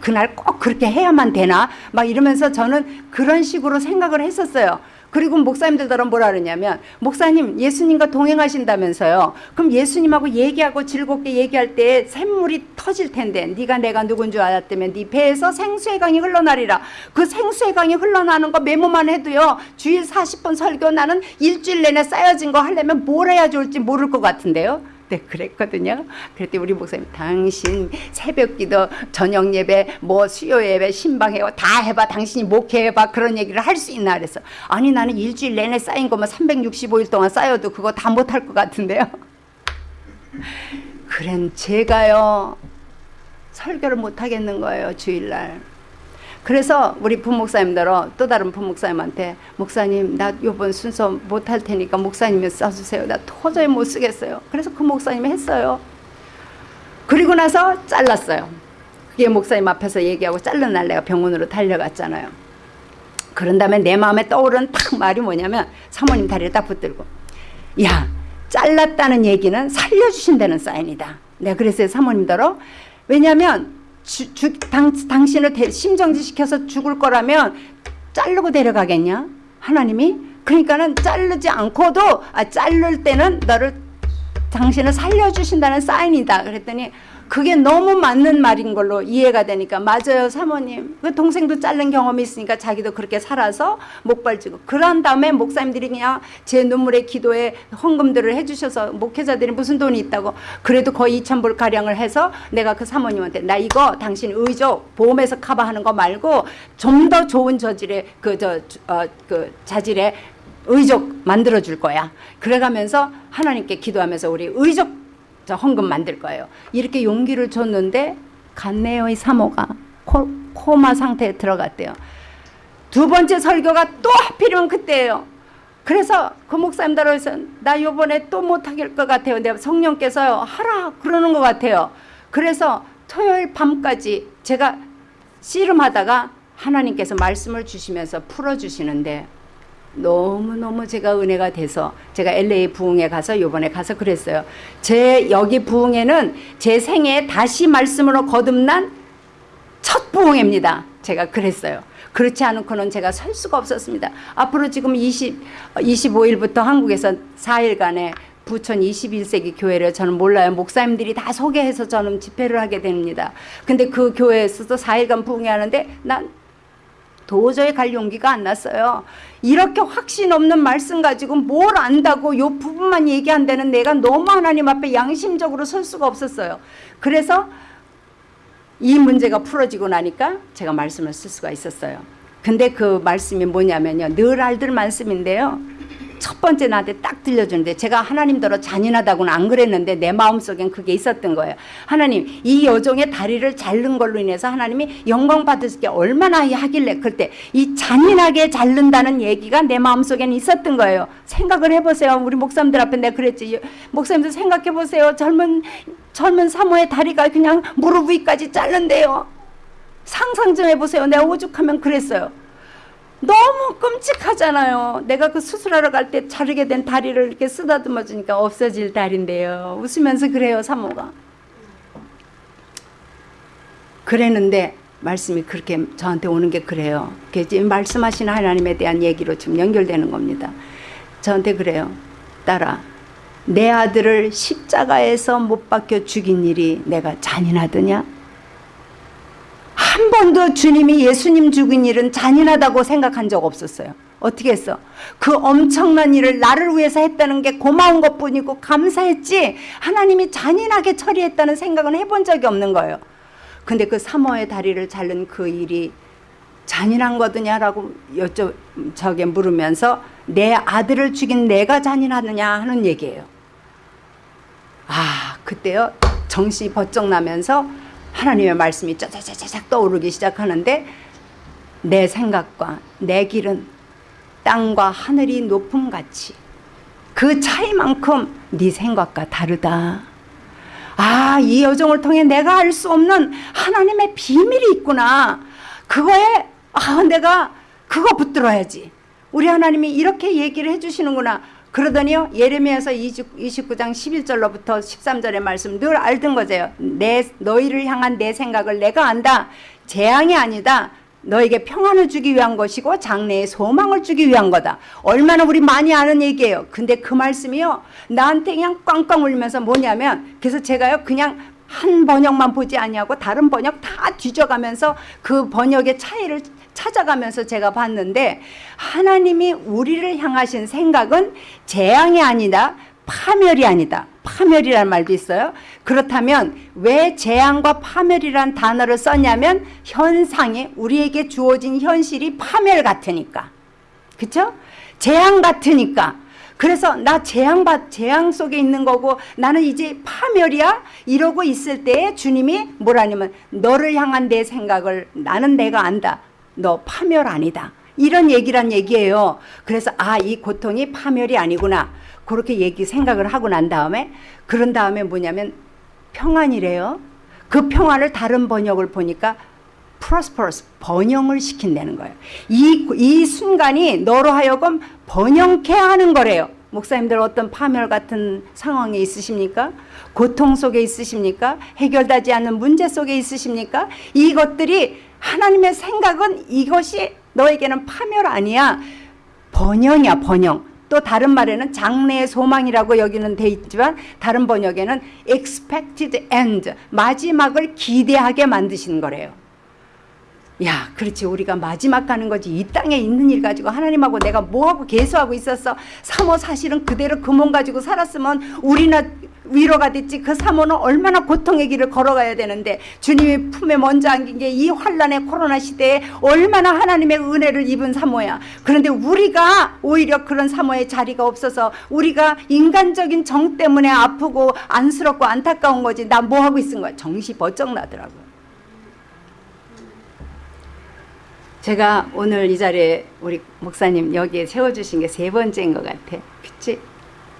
그날 꼭 그렇게 해야만 되나 막 이러면서 저는 그런 식으로 생각을 했었어요. 그리고 목사님들처럼 뭐라 그러냐면 목사님 예수님과 동행하신다면서요. 그럼 예수님하고 얘기하고 즐겁게 얘기할 때 샘물이 터질 텐데 네가 내가 누군 줄 알았다면 네 배에서 생수의 강이 흘러나리라. 그 생수의 강이 흘러나는 거 메모만 해도요. 주일 40번 설교 나는 일주일 내내 쌓여진 거 하려면 뭘 해야 좋을지 모를 것 같은데요. 네, 그랬거든요. 그랬더니 우리 목사님, 당신 새벽기도, 저녁 예배, 뭐 수요 예배, 신방해, 다 해봐. 당신이 목회해봐. 그런 얘기를 할 수 있나 그래서. 아니, 나는 일주일 내내 쌓인 거면 365일 동안 쌓여도 그거 다 못할 것 같은데요. 그런 제가요, 설교를 못하겠는 거예요, 주일날. 그래서 우리 부목사님들어 또 다른 부목사님한테 목사님 나 요번 순서 못 할 테니까 목사님이 써주세요. 나 도저히 못 쓰겠어요. 그래서 그 목사님이 했어요. 그리고 나서 잘랐어요. 그게 목사님 앞에서 얘기하고 잘른 날 내가 병원으로 달려갔잖아요. 그런 다음에 내 마음에 떠오른 딱 말이 뭐냐면 사모님 다리를 딱 붙들고 야 잘랐다는 얘기는 살려주신다는 사인이다. 내가 그랬어요 사모님더러 왜냐하면 주, 주, 당, 당신을 대, 심정지 시켜서 죽을 거라면 자르고 데려가겠냐? 하나님이? 그러니까는 자르지 않고도 아, 자를 때는 너를 당신을 살려주신다는 사인이다. 그랬더니 그게 너무 맞는 말인 걸로 이해가 되니까. 맞아요 사모님. 그 동생도 자른 경험이 있으니까 자기도 그렇게 살아서 목발지고. 그런 다음에 목사님들이 그냥 제 눈물의 기도에 헌금들을 해주셔서 목회자들이 무슨 돈이 있다고 그래도 거의 2천불 가량을 해서 내가 그 사모님한테 나 이거 당신 의족 보험에서 커버하는 거 말고 좀 더 좋은 저질의 그저 어, 그 자질의 의족 만들어 줄 거야. 그래가면서 하나님께 기도하면서 우리 의족 저 헌금 만들 거예요. 이렇게 용기를 줬는데 갔네요. 이 사모가 코, 코마 상태에 들어갔대요. 두 번째 설교가 또 하필이면 그때예요. 그래서 그 목사님들 해서 나 요번에 또 못하길 것 같아요. 내가 성령께서요 하라 그러는 것 같아요. 그래서 토요일 밤까지 제가 씨름하다가 하나님께서 말씀을 주시면서 풀어주시는데 너무너무 제가 은혜가 돼서 제가 LA 부흥에 가서 요번에 가서 그랬어요. 제 여기 부흥회는 제 생에 다시 말씀으로 거듭난 첫 부흥회입니다. 제가 그랬어요. 그렇지 않고는 제가 설 수가 없었습니다. 앞으로 지금 20, 25일부터 한국에서 4일간의 부천 21세기 교회를 저는 몰라요. 목사님들이 다 소개해서 저는 집회를 하게 됩니다. 근데 그 교회에서도 4일간 부흥회 하는데 난 도저히 갈 용기가 안 났어요. 이렇게 확신 없는 말씀 가지고 뭘 안다고 요 부분만 얘기한다는 내가 너무 하나님 앞에 양심적으로 설 수가 없었어요. 그래서 이 문제가 풀어지고 나니까 제가 말씀을 쓸 수가 있었어요. 근데 그 말씀이 뭐냐면요. 늘 알들 말씀인데요. 첫 번째 나한테 딱 들려주는데 제가 하나님더러 잔인하다고는 안 그랬는데 내 마음속엔 그게 있었던 거예요. 하나님 이 여종의 다리를 자른 걸로 인해서 하나님이 영광 받을 게 얼마나 하길래 그때 이 잔인하게 자른다는 얘기가 내 마음속엔 있었던 거예요. 생각을 해보세요. 우리 목사님들 앞에 내가 그랬지. 목사님들 생각해보세요. 젊은 젊은 사모의 다리가 그냥 무릎 위까지 자른대요. 상상 좀 해보세요. 내가 오죽하면 그랬어요. 너무 끔찍하잖아요. 내가 그 수술하러 갈 때 자르게 된 다리를 이렇게 쓰다듬어 주니까 없어질 다리인데요. 웃으면서 그래요, 사모가. 그랬는데 말씀이 그렇게 저한테 오는 게 그래요. 그게 말씀하시는 하나님에 대한 얘기로 지금 연결되는 겁니다. 저한테 그래요. 딸아, 내 아들을 십자가에서 못 박혀 죽인 일이 내가 잔인하더냐? 한 번도 주님이 예수님 죽인 일은 잔인하다고 생각한 적 없었어요. 어떻게 했어? 그 엄청난 일을 나를 위해서 했다는 게 고마운 것 뿐이고 감사했지 하나님이 잔인하게 처리했다는 생각은 해본 적이 없는 거예요. 근데 그 사모의 다리를 자른 그 일이 잔인한 거더냐라고 여쭤 저게 물으면서 내 아들을 죽인 내가 잔인하느냐 하는 얘기예요. 아 그때요 정신이 번쩍 나면서 하나님의 말씀이 짜자자자작 떠오르기 시작하는데 내 생각과 내 길은 땅과 하늘이 높음 같이 그 차이만큼 네 생각과 다르다. 아, 이 여정을 통해 내가 알 수 없는 하나님의 비밀이 있구나. 그거에 아, 내가 그거 붙들어야지. 우리 하나님이 이렇게 얘기를 해 주시는구나. 그러더니요. 예레미야서 29장 11절로부터 13절의 말씀 늘 알던 거죠. 내 너희를 향한 내 생각을 내가 안다. 재앙이 아니다. 너에게 평안을 주기 위한 것이고 장래의 소망을 주기 위한 거다. 얼마나 우리 많이 아는 얘기예요. 근데 그 말씀이요. 나한테 그냥 꽝꽝 울면서 뭐냐면 그래서 제가요 그냥 한 번역만 보지 아니하고 다른 번역 다 뒤져가면서 그 번역의 차이를 찾아가면서 제가 봤는데 하나님이 우리를 향하신 생각은 재앙이 아니다. 파멸이 아니다. 파멸이라는 말도 있어요. 그렇다면 왜 재앙과 파멸이란 단어를 썼냐면 현상이 우리에게 주어진 현실이 파멸 같으니까. 그쵸? 재앙 같으니까. 그래서 나 재앙 받 재앙 속에 있는 거고 나는 이제 파멸이야 이러고 있을 때에 주님이 뭐라냐면 너를 향한 내 생각을 나는 내가 안다. 너 파멸 아니다. 이런 얘기란 얘기예요. 그래서 아 이 고통이 파멸이 아니구나. 그렇게 얘기 생각을 하고 난 다음에 그런 다음에 뭐냐면 평안이래요. 그 평안을 다른 번역을 보니까 prosperous 번영을 시킨다는 거예요. 이, 이 순간이 너로 하여금 번영케 하는 거래요. 목사님들 어떤 파멸 같은 상황에 있으십니까? 고통 속에 있으십니까? 해결되지 않는 문제 속에 있으십니까? 이것들이 하나님의 생각은 이것이 너에게는 파멸 아니야. 번영이야, 번영. 또 다른 말에는 장래의 소망이라고 여기는 돼 있지만 다른 번역에는 expected end 마지막을 기대하게 만드시는 거래요. 야, 그렇지. 우리가 마지막 가는 거지. 이 땅에 있는 일 가지고 하나님하고 내가 뭐하고 계수하고 있었어. 사모 사실은 그대로 그 몸 가지고 살았으면 우리나 위로가 됐지. 그 사모는 얼마나 고통의 길을 걸어가야 되는데 주님이 품에 먼저 안긴 게 이 환란의 코로나 시대에 얼마나 하나님의 은혜를 입은 사모야. 그런데 우리가 오히려 그런 사모의 자리가 없어서 우리가 인간적인 정 때문에 아프고 안쓰럽고 안타까운 거지. 나 뭐 하고 있은 거야. 정시 버쩍 나더라고요. 제가 오늘 이 자리에 우리 목사님 여기에 세워주신 게 세 번째인 것 같아. 그치?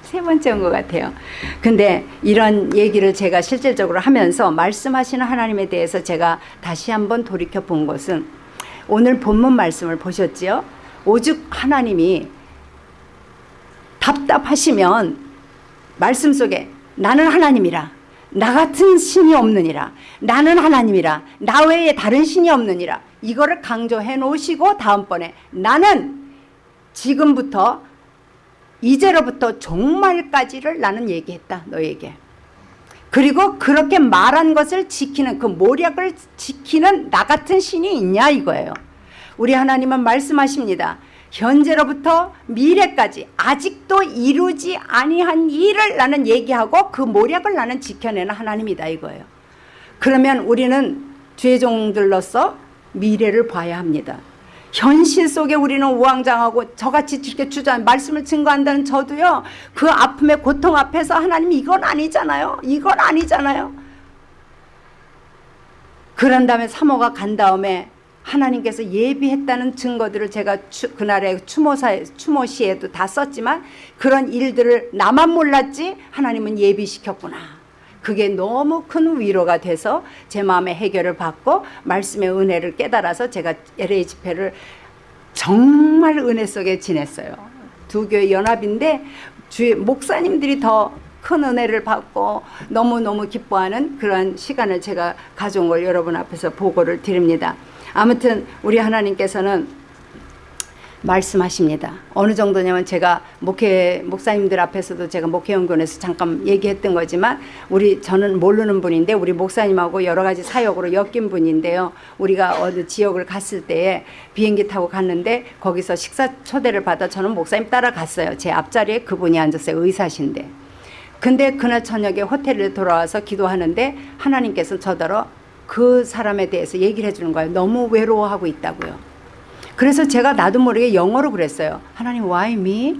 세 번째인 것 같아요. 근데 이런 얘기를 제가 실질적으로 하면서 말씀하시는 하나님에 대해서 제가 다시 한번 돌이켜 본 것은 오늘 본문 말씀을 보셨지요? 오죽 하나님이 답답하시면 말씀 속에 나는 하나님이라 나 같은 신이 없느니라 나는 하나님이라 나 외에 다른 신이 없느니라 이거를 강조해 놓으시고 다음번에 나는 지금부터 이제로부터 종말까지를 나는 얘기했다 너에게. 그리고 그렇게 말한 것을 지키는 그 모략을 지키는 나 같은 신이 있냐 이거예요. 우리 하나님은 말씀하십니다. 현재로부터 미래까지 아직도 이루지 아니한 일을 나는 얘기하고 그 모략을 나는 지켜내는 하나님이다 이거예요. 그러면 우리는 죄종들로서 미래를 봐야 합니다. 현실 속에 우리는 우왕장하고 저같이 이렇게 주장 말씀을 증거한다는 저도요 그 아픔의 고통 앞에서 하나님 이건 아니잖아요. 이건 아니잖아요. 그런 다음에 사모가 간 다음에 하나님께서 예비했다는 증거들을 제가 추, 그날의 추모사 추모시에도 다 썼지만 그런 일들을 나만 몰랐지 하나님은 예비시켰구나 그게 너무 큰 위로가 돼서 제 마음의 해결을 받고 말씀의 은혜를 깨달아서 제가 LA 집회를 정말 은혜 속에 지냈어요. 두 교회 연합인데 주의 목사님들이 더 큰 은혜를 받고 너무너무 기뻐하는 그런 시간을 제가 가져온 걸 여러분 앞에서 보고를 드립니다. 아무튼 우리 하나님께서는 말씀하십니다. 어느 정도냐면 제가 목회 목사님들 앞에서도 제가 목회연구원에서 잠깐 얘기했던 거지만 우리 저는 모르는 분인데 우리 목사님하고 여러 가지 사역으로 엮인 분인데요. 우리가 어느 지역을 갔을 때에 비행기 타고 갔는데 거기서 식사 초대를 받아 저는 목사님 따라갔어요. 제 앞자리에 그분이 앉았어요. 의사신데. 근데 그날 저녁에 호텔에 돌아와서 기도하는데 하나님께서 저더러 그 사람에 대해서 얘기를 해주는 거예요. 너무 외로워하고 있다고요. 그래서 제가 나도 모르게 영어로 그랬어요. 하나님 why me?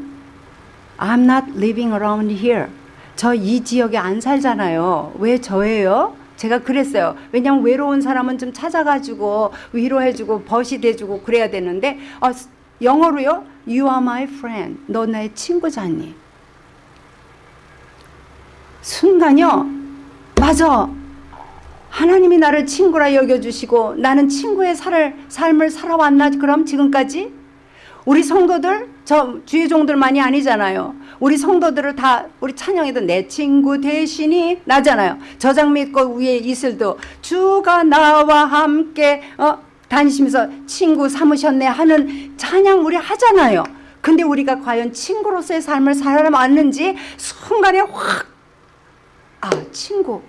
I'm not living around here. 저 이 지역에 안 살잖아요. 왜 저예요? 제가 그랬어요. 왜냐면 외로운 사람은 좀 찾아가지고 위로해주고 벗이 돼주고 그래야 되는데 아, 영어로요. You are my friend. 너 나의 친구잖니. 순간요. 맞아. 하나님이 나를 친구라 여겨주시고 나는 친구의 살, 삶을 살아왔나 그럼 지금까지? 우리 성도들 저 주의 종들만이 아니잖아요. 우리 성도들을 다 우리 찬양에도 내 친구 대신이 나잖아요. 저장 믿고 위에 이슬도 주가 나와 함께 어, 다니시면서 친구 삼으셨네 하는 찬양 우리 하잖아요. 근데 우리가 과연 친구로서의 삶을 살아왔는지 순간에 확 아, 친구.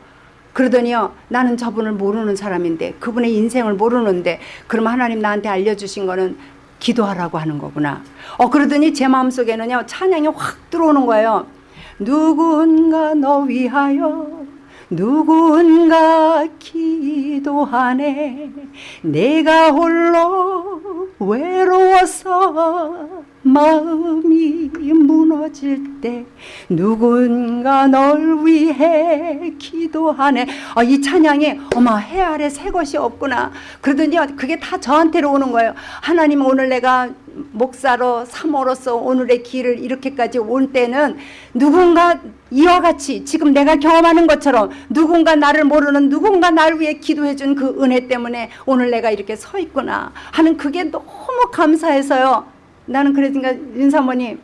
그러더니요, 나는 저분을 모르는 사람인데, 그분의 인생을 모르는데, 그럼 하나님 나한테 알려주신 거는 기도하라고 하는 거구나. 어, 그러더니 제 마음속에는요, 찬양이 확 들어오는 거예요. 누군가 너 위하여 누군가 기도하네 내가 홀로 외로워서 마음이 무너질 때 누군가 널 위해 기도하네. 아, 이 찬양이 어머 해 아래 새 것이 없구나. 그러더니 그게 다 저한테로 오는 거예요. 하나님 오늘 내가 목사로 사모로서 오늘의 길을 이렇게까지 온 때는 누군가 이와 같이 지금 내가 경험하는 것처럼 누군가 나를 모르는 누군가 날 위해 기도해 준 그 은혜 때문에 오늘 내가 이렇게 서 있구나 하는 그게 너무 감사해서요. 나는 그러니까 윤 사모님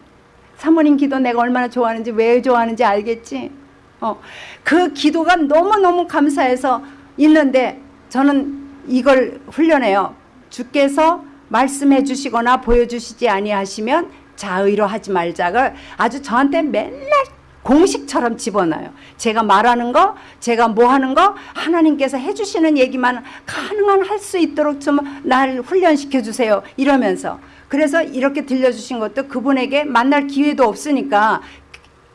사모님 기도 내가 얼마나 좋아하는지 왜 좋아하는지 알겠지? 어, 그 기도가 너무너무 감사해서 있는데 저는 이걸 훈련해요. 주께서 말씀해 주시거나 보여주시지 아니하시면 자의로 하지 말자를 아주 저한테 맨날 공식처럼 집어넣어요. 제가 말하는 거, 제가 뭐 하는 거, 하나님께서 해주시는 얘기만 가능한 할 수 있도록 좀 날 훈련시켜 주세요. 이러면서. 그래서 이렇게 들려주신 것도 그분에게 만날 기회도 없으니까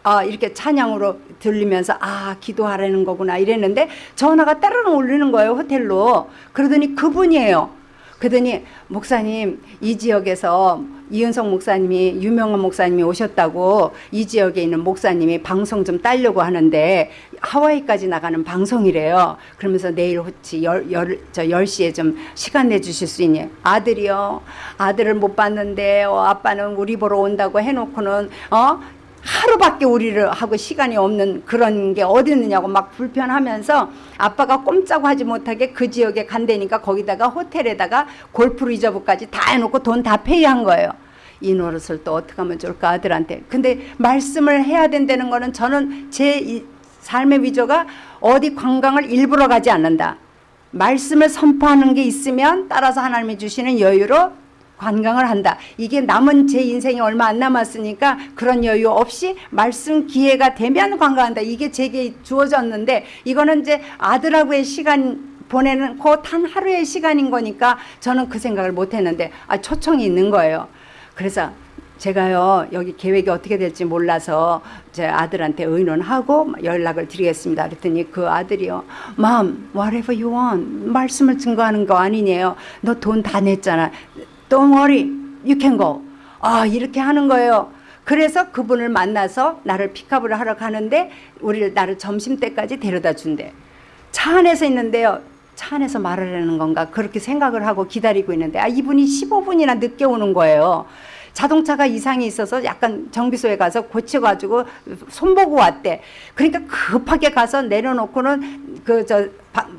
어, 이렇게 찬양으로 들리면서 아 기도하라는 거구나 이랬는데 전화가 따르릉 울리는 거예요 호텔로. 그러더니 그분이에요 그러더니 목사님 이 지역에서 이은성 목사님이 유명한 목사님이 오셨다고 이 지역에 있는 목사님이 방송 좀 따려고 하는데 하와이까지 나가는 방송이래요. 그러면서 내일 혹시 열, 열, 저 10시에 좀 시간 내주실 수 있니? 아들이요. 아들을 못 봤는데 어, 아빠는 우리 보러 온다고 해놓고는 어? 하루밖에 우리를 하고 시간이 없는 그런 게 어디 있느냐고 막 불편하면서 아빠가 꼼짝 하지 못하게 그 지역에 간다니까 거기다가 호텔에다가 골프 리저브까지 다 해놓고 돈 다 페이한 거예요. 이 노릇을 또 어떻게 하면 좋을까 아들한테. 근데 말씀을 해야 된다는 거는 저는 제 삶의 위조가 어디 관광을 일부러 가지 않는다. 말씀을 선포하는 게 있으면 따라서 하나님이 주시는 여유로 관광을 한다. 이게 남은 제 인생이 얼마 안 남았으니까 그런 여유 없이 말씀 기회가 되면 관광한다. 이게 제게 주어졌는데 이거는 이제 아들하고의 시간 보내는 곧한 하루의 시간인 거니까 저는 그 생각을 못 했는데 아, 초청이 있는 거예요. 그래서 제가요 여기 계획이 어떻게 될지 몰라서 제 아들한테 의논하고 연락을 드리겠습니다. 그랬더니 그 아들이요, Mom, whatever you want 말씀을 증거하는 거 아니네요. 너 돈 다 냈잖아. Don't worry, you can go. 아 이렇게 하는 거예요. 그래서 그분을 만나서 나를 픽업을 하러 가는데 우리를 나를 점심 때까지 데려다 준대. 차 안에서 있는데요. 차 안에서 말을 하는 건가 그렇게 생각을 하고 기다리고 있는데 아 이분이 15분이나 늦게 오는 거예요. 자동차가 이상이 있어서 약간 정비소에 가서 고쳐가지고 손보고 왔대. 그러니까 급하게 가서 내려놓고는 그 저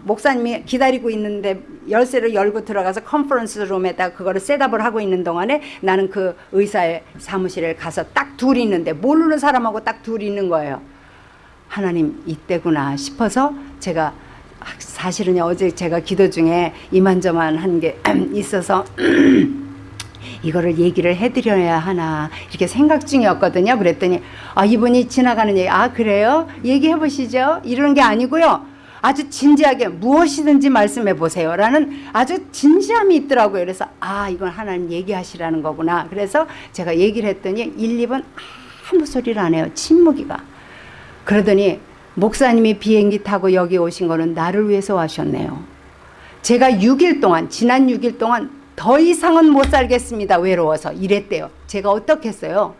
목사님이 기다리고 있는데 열쇠를 열고 들어가서 컨퍼런스 룸에다 그거를 셋업을 하고 있는 동안에 나는 그 의사의 사무실에 가서 딱 둘이 있는데 모르는 사람하고 딱 둘이 있는 거예요. 하나님 이때구나 싶어서 제가 사실은 어제 제가 기도 중에 이만저만 한 게 있어서 이거를 얘기를 해드려야 하나 이렇게 생각 중이었거든요. 그랬더니 아 이분이 지나가는 얘기 아 그래요? 얘기해 보시죠. 이런 게 아니고요. 아주 진지하게 무엇이든지 말씀해 보세요 라는 아주 진지함이 있더라고요. 그래서 아 이건 하나님 얘기하시라는 거구나. 그래서 제가 얘기를 했더니 1, 2분 아무 소리를 안 해요. 침묵이가. 그러더니 목사님이 비행기 타고 여기 오신 거는 나를 위해서 하셨네요. 제가 6일 동안 지난 6일 동안 더 이상은 못 살겠습니다. 외로워서 이랬대요. 제가 어떻게 했어요?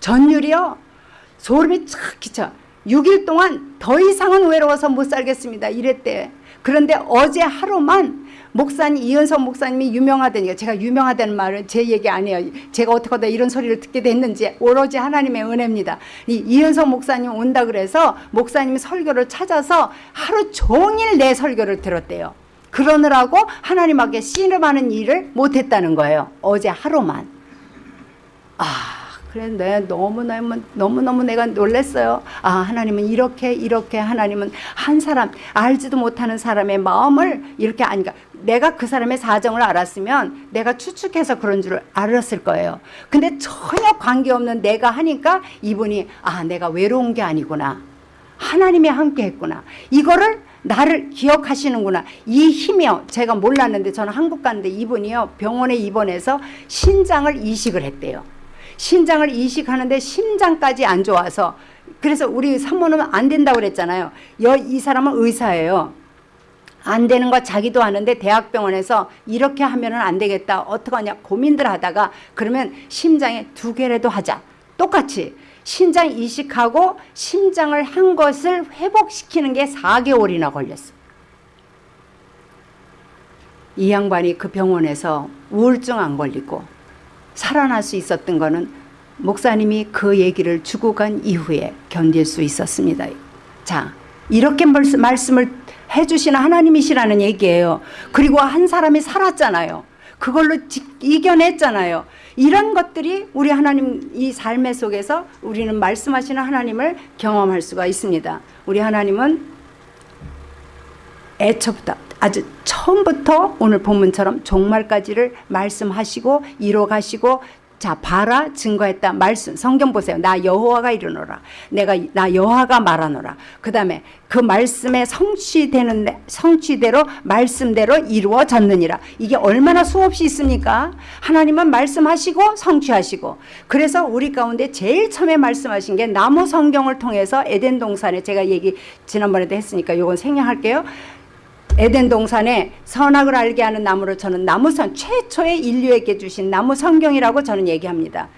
전율이요. 소름이 착 끼쳐. 6일 동안 더 이상은 외로워서 못 살겠습니다. 이랬대. 그런데 어제 하루만 목사님 이은석 목사님이 유명하다니까 제가 유명하다는 말은 제 얘기 아니에요. 제가 어떻게 하다 이런 소리를 듣게 됐는지 오로지 하나님의 은혜입니다. 이 이은석 목사님 온다 그래서 목사님 설교를 찾아서 하루 종일 내 설교를 들었대요. 그러느라고 하나님 앞에 씨름하는 일을 못했다는 거예요. 어제 하루만. 아 그래 내 너무너무 너무너무 내가 놀랐어요. 아 하나님은 이렇게 이렇게 하나님은 한 사람 알지도 못하는 사람의 마음을 이렇게 아니까 내가 그 사람의 사정을 알았으면 내가 추측해서 그런 줄 알았을 거예요. 근데 전혀 관계없는 내가 하니까 이분이 아 내가 외로운 게 아니구나. 하나님이 함께 했구나. 이거를 나를 기억하시는구나. 이 힘이요. 제가 몰랐는데 저는 한국 갔는데 이분이요. 병원에 입원해서 신장을 이식을 했대요. 신장을 이식하는데 심장까지 안 좋아서 그래서 우리 사모는 안 된다고 그랬잖아요. 여, 이 사람은 의사예요. 안 되는 거 자기도 하는데 대학병원에서 이렇게 하면 은 안 되겠다. 어떡하냐 고민들 하다가 그러면 심장에 두 개라도 하자. 똑같이 신장 이식하고 심장을 한 것을 회복시키는 게 4개월이나 걸렸어. 이 양반이 그 병원에서 우울증 안 걸리고 살아날 수 있었던 거는 목사님이 그 얘기를 주고 간 이후에 견딜 수 있었습니다. 자, 이렇게 말씀을 해주시는 하나님이시라는 얘기예요. 그리고 한 사람이 살았잖아요. 그걸로 이겨냈잖아요. 이런 것들이 우리 하나님 이 삶의 속에서 우리는 말씀하시는 하나님을 경험할 수가 있습니다. 우리 하나님은 애초부터 아주 처음부터 오늘 본문처럼 종말까지를 말씀하시고 이뤄가시고 자 봐라 증거했다 말씀. 성경 보세요. 나 여호와가 이르노라. 내가 나 여호와가 말하노라. 그 다음에 그 말씀에 성취되는 성취대로 말씀대로 이루어졌느니라. 이게 얼마나 수없이 있습니까? 하나님은 말씀하시고 성취하시고. 그래서 우리 가운데 제일 처음에 말씀하신 게 나무 성경을 통해서 에덴 동산에 제가 얘기 지난번에도 했으니까 요건 생략할게요 에덴 동산에 선악을 알게 하는 나무를 저는 나무선 최초의 인류에게 주신 나무 성경이라고 저는 얘기합니다.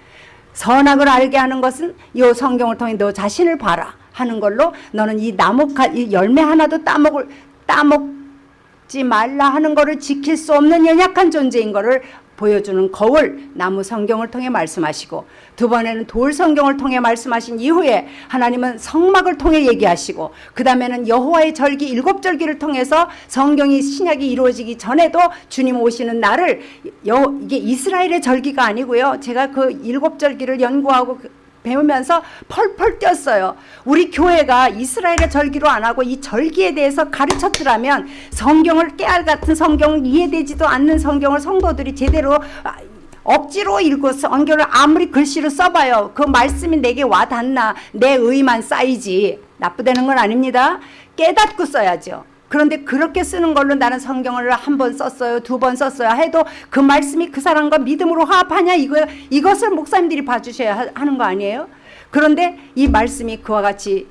선악을 알게 하는 것은 이 성경을 통해 너 자신을 봐라 하는 걸로 너는 이 나무 이 열매 하나도 따먹을 따먹지 말라 하는 것을 지킬 수 없는 연약한 존재인 것을 보여주는 거울 나무 성경을 통해 말씀하시고 두 번에는 돌 성경을 통해 말씀하신 이후에 하나님은 성막을 통해 얘기하시고 그 다음에는 여호와의 절기 일곱 절기를 통해서 성경이 신약이 이루어지기 전에도 주님 오시는 날을 여, 이게 이스라엘의 절기가 아니고요. 제가 그 일곱 절기를 연구하고 배우면서 펄펄 뛰었어요. 우리 교회가 이스라엘의 절기로 안 하고 이 절기에 대해서 가르쳤더라면 성경을 깨알 같은 성경을 이해되지도 않는 성경을 성도들이 제대로 아, 억지로 읽고 성경을 아무리 글씨로 써봐요. 그 말씀이 내게 와닿나 내 의만 쌓이지 나쁘다는 건 아닙니다. 깨닫고 써야죠. 그런데 그렇게 쓰는 걸로 나는 성경을 한 번 썼어요. 두 번 썼어요. 해도 그 말씀이 그 사람과 믿음으로 화합하냐 이거 이것을 목사님들이 봐주셔야 하는 거 아니에요? 그런데 이 말씀이 그와 같이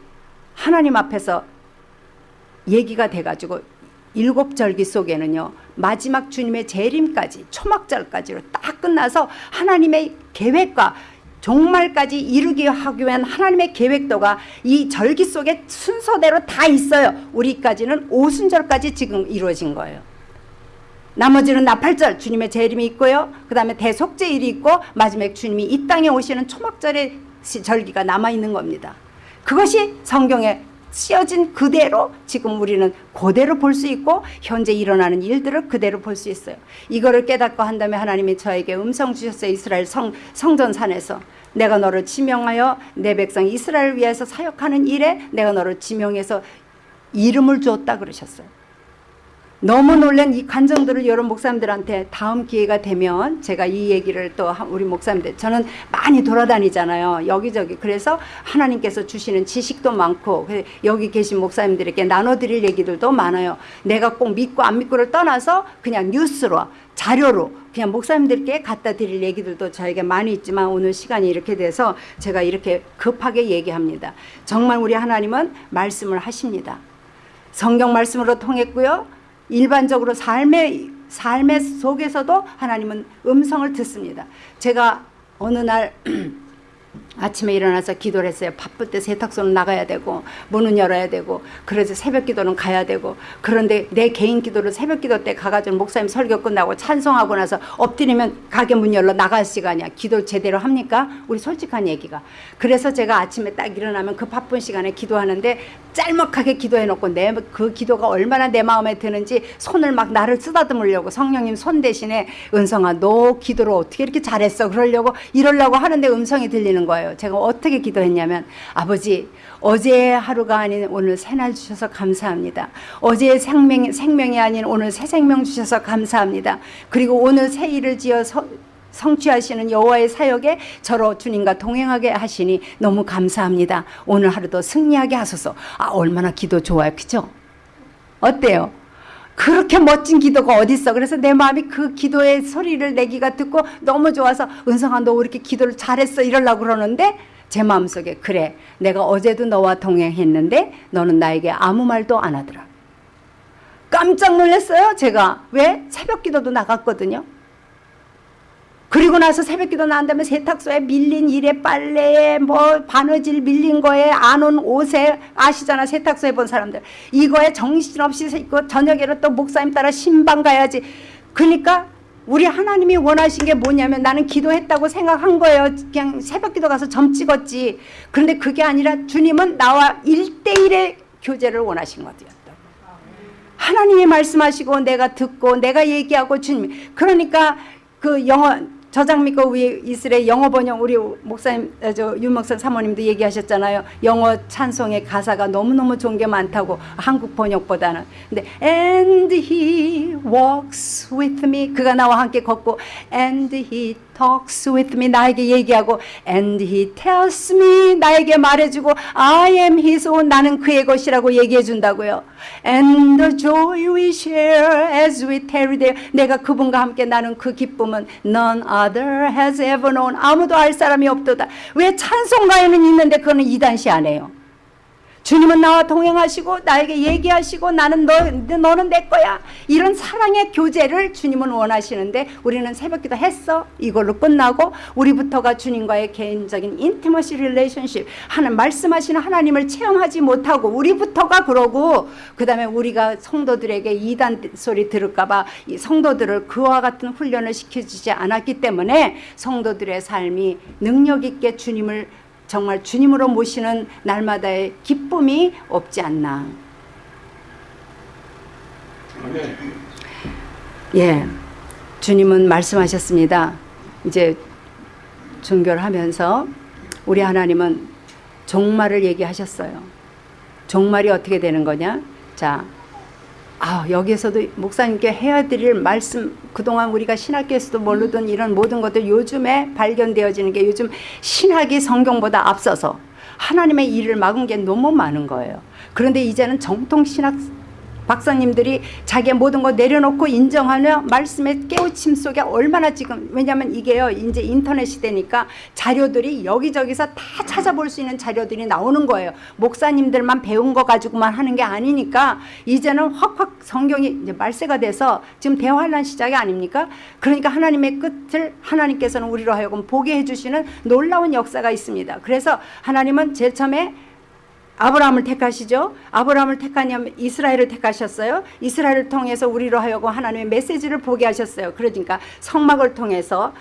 하나님 앞에서 얘기가 돼가지고 일곱 절기 속에는요 마지막 주님의 재림까지 초막절까지로 딱 끝나서 하나님의 계획과 종말까지 이루기 하기 위한 하나님의 계획도가 이 절기 속에 순서대로 다 있어요. 우리까지는 오순절까지 지금 이루어진 거예요. 나머지는 나팔절 주님의 재림이 있고요. 그 다음에 대속제일이 있고 마지막에 주님이 이 땅에 오시는 초막절의 절기가 남아있는 겁니다. 그것이 성경에 쓰여진 그대로 지금 우리는 그대로 볼 수 있고 현재 일어나는 일들을 그대로 볼 수 있어요. 이거를 깨닫고 한다면 하나님이 저에게 음성 주셨어요. 이스라엘 성, 성전산에서. 내가 너를 지명하여 내 백성 이스라엘을 위해서 사역하는 일에 내가 너를 지명해서 이름을 주었다 그러셨어요. 너무 놀란 이 감정들을 여러 목사님들한테 다음 기회가 되면 제가 이 얘기를 또 우리 목사님들 저는 많이 돌아다니잖아요 여기저기. 그래서 하나님께서 주시는 지식도 많고 여기 계신 목사님들에게 나눠드릴 얘기들도 많아요. 내가 꼭 믿고 안 믿고를 떠나서 그냥 뉴스로 자료로 그냥 목사님들께 갖다 드릴 얘기들도 저에게 많이 있지만 오늘 시간이 이렇게 돼서 제가 이렇게 급하게 얘기합니다. 정말 우리 하나님은 말씀을 하십니다. 성경 말씀으로 통했고요 일반적으로 삶의 삶의 속에서도 하나님은 음성을 듣습니다. 제가 어느 날 아침에 일어나서 기도를 했어요. 바쁠 때 세탁소는 나가야 되고 문은 열어야 되고 그래서 새벽 기도는 가야 되고 그런데 내 개인 기도를 새벽 기도 때 가가지고 목사님 설교 끝나고 찬송하고 나서 엎드리면 가게 문 열러 나갈 시간이야. 기도 제대로 합니까? 우리 솔직한 얘기가. 그래서 제가 아침에 딱 일어나면 그 바쁜 시간에 기도하는데 짤막하게 기도해 놓고 내 그 기도가 얼마나 내 마음에 드는지 손을 막 나를 쓰다듬으려고 성령님 손 대신에 은성아 너 기도를 어떻게 이렇게 잘했어 그러려고 이러려고 하는데 음성이 들리는 거예요. 제가 어떻게 기도했냐면 아버지 어제 하루가 아닌 오늘 새날 주셔서 감사합니다. 어제의 생명, 생명이 아닌 오늘 새 생명 주셔서 감사합니다. 그리고 오늘 새 일을 지어 서, 성취하시는 여호와의 사역에 저로 주님과 동행하게 하시니 너무 감사합니다. 오늘 하루도 승리하게 하소서. 아 얼마나 기도 좋아요, 그죠? 어때요? 그렇게 멋진 기도가 어딨어. 그래서 내 마음이 그 기도의 소리를 내기가 듣고 너무 좋아서 은성아 너 이렇게 기도를 잘했어 이러려고 그러는데 제 마음속에 그래 내가 어제도 너와 동행했는데 너는 나에게 아무 말도 안 하더라. 깜짝 놀랐어요 제가. 왜? 새벽 기도도 나갔거든요. 그리고 나서 새벽 기도 나온 다음에 세탁소에 밀린 일에 빨래에 뭐 바느질 밀린 거에 안 온 옷에 아시잖아 세탁소에 본 사람들. 이거에 정신없이 있고 저녁에는 또 목사님 따라 신방 가야지. 그러니까 우리 하나님이 원하신 게 뭐냐면 나는 기도했다고 생각한 거예요. 그냥 새벽 기도 가서 점 찍었지. 그런데 그게 아니라 주님은 나와 일대일의 교제를 원하신 거죠 하나님이 말씀하시고 내가 듣고 내가 얘기하고 주님. 그러니까 그 영어 저장 믿고 위에 이스라엘 영어 번역 우리 목사님 어, 저윤 목사 사모님도 얘기하셨잖아요. 영어 찬송의 가사가 너무너무 좋은 게 많다고 한국 번역보다는. 근데 and he walks with me 그가 나와 함께 걷고 and he talks with me 나에게 얘기하고 and he tells me 나에게 말해주고 I am his own 나는 그의 것이라고 얘기해 준다고요. and the joy we share as we tarry there 내가 그분과 함께 나는 그 기쁨은 none other has ever known 아무도 알 사람이 없도다. 왜 찬송가에는 있는데 그거는 이단시 안 해요. 주님은 나와 동행하시고 나에게 얘기하시고 나는 너, 너는 내 거야. 이런 사랑의 교제를 주님은 원하시는데 우리는 새벽기도 했어. 이걸로 끝나고 우리부터가 주님과의 개인적인 인티머시 릴레이션십 하는 말씀하시는 하나님을 체험하지 못하고 우리부터가 그러고 그 다음에 우리가 성도들에게 이단 소리 들을까 봐 이 성도들을 그와 같은 훈련을 시켜주지 않았기 때문에 성도들의 삶이 능력 있게 주님을 정말 주님으로 모시는 날마다의 기쁨이 없지 않나. 예. 주님은 말씀하셨습니다. 이제 종교를 하면서 우리 하나님은 종말을 얘기하셨어요. 종말이 어떻게 되는 거냐? 자, 아, 여기에서도 목사님께 해야 드릴 말씀 그동안 우리가 신학교에서도 모르던 이런 모든 것들 요즘에 발견되어지는 게 요즘 신학이 성경보다 앞서서 하나님의 일을 막은 게 너무 많은 거예요. 그런데 이제는 정통 신학 박사님들이 자기의 모든 거 내려놓고 인정하며 말씀의 깨우침 속에 얼마나 지금 왜냐하면 이게요 이제 인터넷 시대니까 자료들이 여기저기서 다 찾아볼 수 있는 자료들이 나오는 거예요. 목사님들만 배운 거 가지고만 하는 게 아니니까 이제는 확확 성경이 이제 말세가 돼서 지금 대환란 시작이 아닙니까? 그러니까 하나님의 끝을 하나님께서는 우리로 하여금 보게 해주시는 놀라운 역사가 있습니다. 그래서 하나님은 제일 처음에 아브라함을 택하시죠. 아브라함을 택하냐면 이스라엘을 택하셨어요. 이스라엘을 통해서 우리로 하여금 하나님의 메시지를 보게 하셨어요. 그러니까 성막을 통해서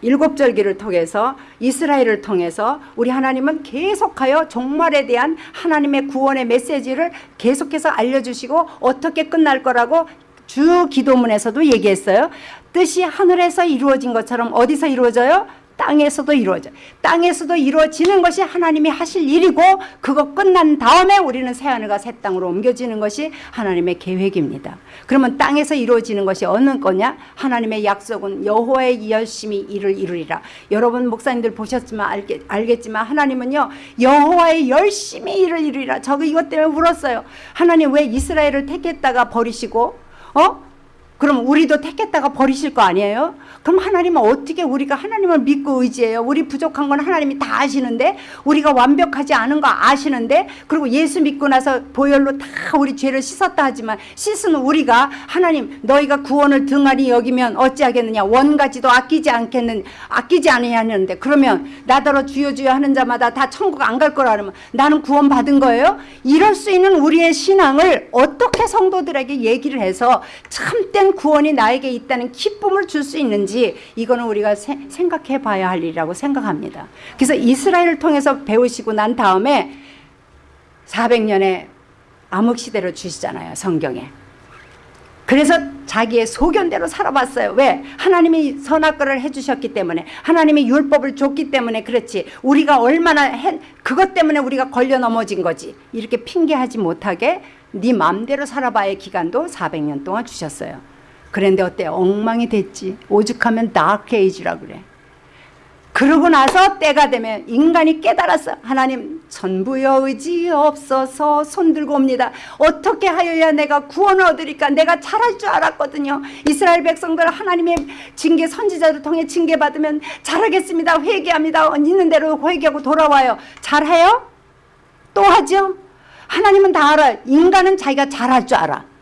일곱 절기를 통해서 이스라엘을 통해서 우리 하나님은 계속하여 종말에 대한 하나님의 구원의 메시지를 계속해서 알려주시고 어떻게 끝날 거라고 주 기도문에서도 얘기했어요. 뜻이 하늘에서 이루어진 것처럼 어디서 이루어져요? 땅에서도 이루어져. 땅에서도 이루어지는 것이 하나님이 하실 일이고 그거 끝난 다음에 우리는 새 하늘과 새 땅으로 옮겨지는 것이 하나님의 계획입니다. 그러면 땅에서 이루어지는 것이 어느 거냐? 하나님의 약속은 여호와의 열심히 일을 이루리라. 여러분 목사님들 보셨지만 알겠, 알겠지만 하나님은요 여호와의 열심히 일을 이루리라. 저거 이것 때문에 울었어요. 하나님 왜 이스라엘을 택했다가 버리시고 어? 그럼 우리도 택했다가 버리실 거 아니에요? 그럼 하나님은 어떻게 우리가 하나님을 믿고 의지해요? 우리 부족한 건 하나님이 다 아시는데 우리가 완벽하지 않은 거 아시는데 그리고 예수 믿고 나서 보혈로 다 우리 죄를 씻었다 하지만 씻은 우리가 하나님 너희가 구원을 등한히 여기면 어찌하겠느냐 원가지도 아끼지 않겠는 아끼지 아니하는데 그러면 나더러 주여 주여 하는 자마다 다 천국 안 갈 거라 그러면 나는 구원 받은 거예요? 이럴 수 있는 우리의 신앙을 어떻게 성도들에게 얘기를 해서 참된 구원이 나에게 있다는 기쁨을 줄 수 있는지 이거는 우리가 세- 생각해 봐야 할 일이라고 생각합니다. 그래서 이스라엘을 통해서 배우시고 난 다음에 400년의 암흑시대를 주시잖아요. 성경에. 그래서 자기의 소견대로 살아봤어요. 왜? 하나님이 선악과를 해주셨기 때문에 하나님이 율법을 줬기 때문에 그렇지 우리가 얼마나 해, 그것 때문에 우리가 걸려 넘어진 거지 이렇게 핑계하지 못하게 네 맘대로 살아봐의 기간도 400년 동안 주셨어요. 그런데 어때? 엉망이 됐지. 오죽하면 다크 에이지라 그래. 그러고 나서 때가 되면 인간이 깨달았어. 하나님 전부여 의지 없어서 손들고 옵니다. 어떻게 하여야 내가 구원을 얻으리까? 내가 잘할 줄 알았거든요. 이스라엘 백성들 하나님의 징계 선지자를 통해 징계 받으면 잘하겠습니다. 회개합니다. 있는 대로 회개하고 돌아와요. 잘해요? 또 하죠? 하나님은 다 알아요. 인간은 자기가 잘할 줄 알아.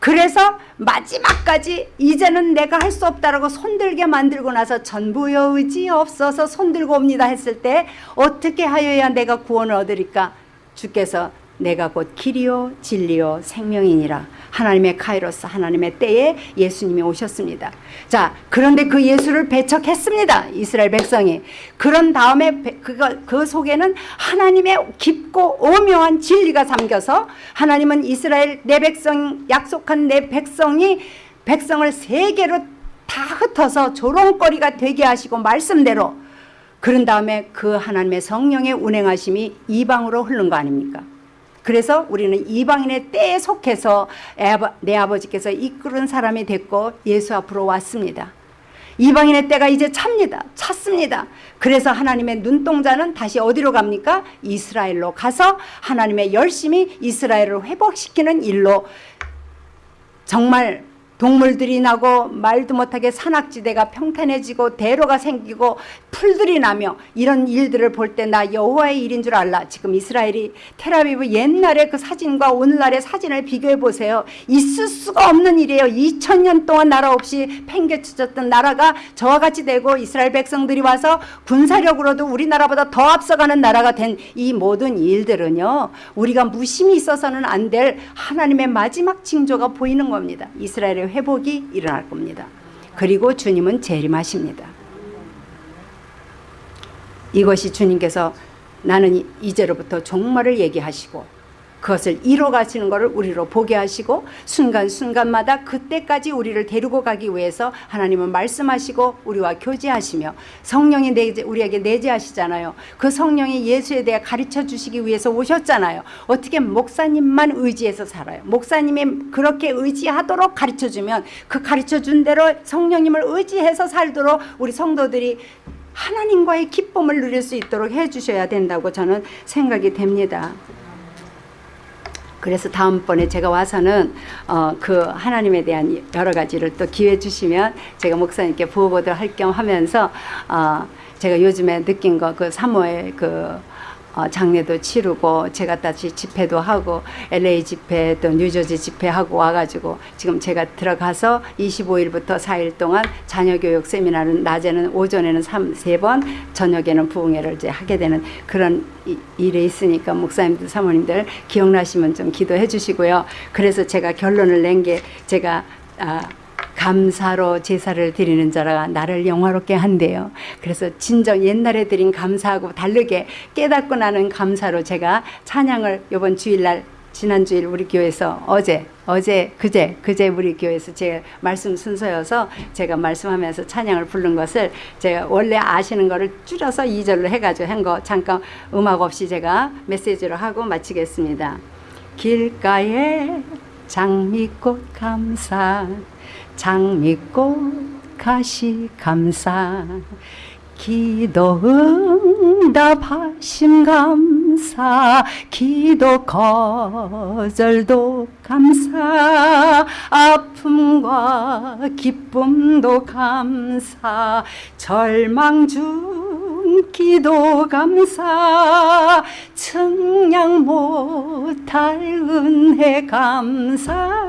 그래서 마지막까지 이제는 내가 할 수 없다라고 손들게 만들고 나서 전부여 의지 없어서 손들고 옵니다 했을 때 어떻게 하여야 내가 구원을 얻으리까? 주께서 내가 곧 길이요 진리요 생명이니라. 하나님의 카이로스 하나님의 때에 예수님이 오셨습니다. 자 그런데 그 예수를 배척했습니다. 이스라엘 백성이. 그런 다음에 배- 그거, 그 속에는 하나님의 깊고 오묘한 진리가 담겨서 하나님은 이스라엘 내 백성 약속한 내 백성이 백성을 세계로 다 흩어서 조롱거리가 되게 하시고 말씀대로 그런 다음에 그 하나님의 성령의 운행하심이 이방으로 흐른 거 아닙니까? 그래서 우리는 이방인의 때에 속해서 내 아버지께서 이끄는 사람이 됐고 예수 앞으로 왔습니다. 이방인의 때가 이제 찹니다. 찼습니다. 그래서 하나님의 눈동자는 다시 어디로 갑니까? 이스라엘로 가서 하나님의 열심히 이스라엘을 회복시키는 일로 정말 동물들이 나고 말도 못하게 산악지대가 평탄해지고 대로가 생기고 풀들이 나며 이런 일들을 볼 때 나 여호와의 일인 줄 알라. 지금 이스라엘이 테라비브 옛날의 그 사진과 오늘날의 사진을 비교해 보세요. 있을 수가 없는 일이에요. 2000년 동안 나라 없이 팽개쳐졌던 나라가 저와 같이 되고 이스라엘 백성들이 와서 군사력으로도 우리나라보다 더 앞서가는 나라가 된 이 모든 일들은요. 우리가 무심히 있어서는 안 될 하나님의 마지막 징조가 보이는 겁니다. 이스라엘의 회복이 일어날 겁니다. 그리고 주님은 재림하십니다. 이것이 주님께서 나는 이- 이제로부터 종말을 얘기하시고 그것을 이뤄 가시는 것을 우리로 보게 하시고 순간순간마다 그때까지 우리를 데리고 가기 위해서 하나님은 말씀하시고 우리와 교제하시며 성령이 내재, 우리에게 내재하시잖아요. 그 성령이 예수에 대해 가르쳐 주시기 위해서 오셨잖아요. 어떻게 목사님만 의지해서 살아요. 목사님이 그렇게 의지하도록 가르쳐 주면 그 가르쳐 준 대로 성령님을 의지해서 살도록 우리 성도들이 하나님과의 기쁨을 누릴 수 있도록 해 주셔야 된다고 저는 생각이 됩니다. 그래서 다음번에 제가 와서는 어, 그 하나님에 대한 여러 가지를 또 기회 주시면 제가 목사님께 부어보도 할겸 하면서 어, 제가 요즘에 느낀 거 그 사모의 그 어, 장례도 치르고 제가 다시 집회도 하고 LA 집회 또 뉴저지 집회하고 와가지고 지금 제가 들어가서 25일부터 4일 동안 자녀교육 세미나는 낮에는 오전에는 3, 3번 저녁에는 부흥회를 이제 하게 되는 그런 이- 일에 있으니까 목사님들 사모님들 기억나시면 좀 기도해 주시고요. 그래서 제가 결론을 낸 게 제가 아, 감사로 제사를 드리는 자라 나를 영화롭게 한대요. 그래서 진정 옛날에 드린 감사하고 다르게 깨닫고 나는 감사로 제가 찬양을 이번 주일날 지난 주일 우리 교회에서 어제 어제 그제 그제 우리 교회에서 제 말씀 순서여서 제가 말씀하면서 찬양을 부른 것을 제가 원래 아시는 거를 줄여서 2절로 해가지고 한 거 잠깐 음악 없이 제가 메시지로 하고 마치겠습니다. 길가에 장미꽃 감사 장미꽃 가시 감사. 기도 응답하심 감사. 기도 거절도 감사. 아픔과 기쁨도 감사. 절망 중 기도 감사 측량 못할 은혜 감사.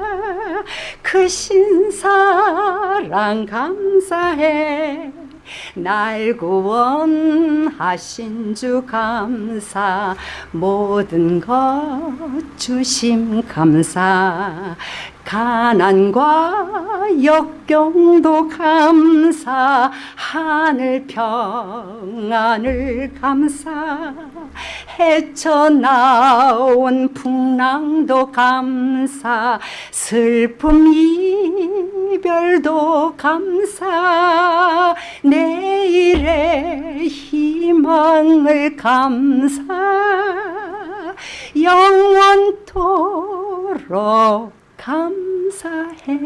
크신 사랑 감사해. 날 구원하신 주 감사. 모든 것 주심 감사 가난과 역경도 감사 하늘 평안을 감사. 헤쳐나온 풍랑도 감사 슬픔 이별도 감사. 내일의 희망을 감사. 영원토록 감사해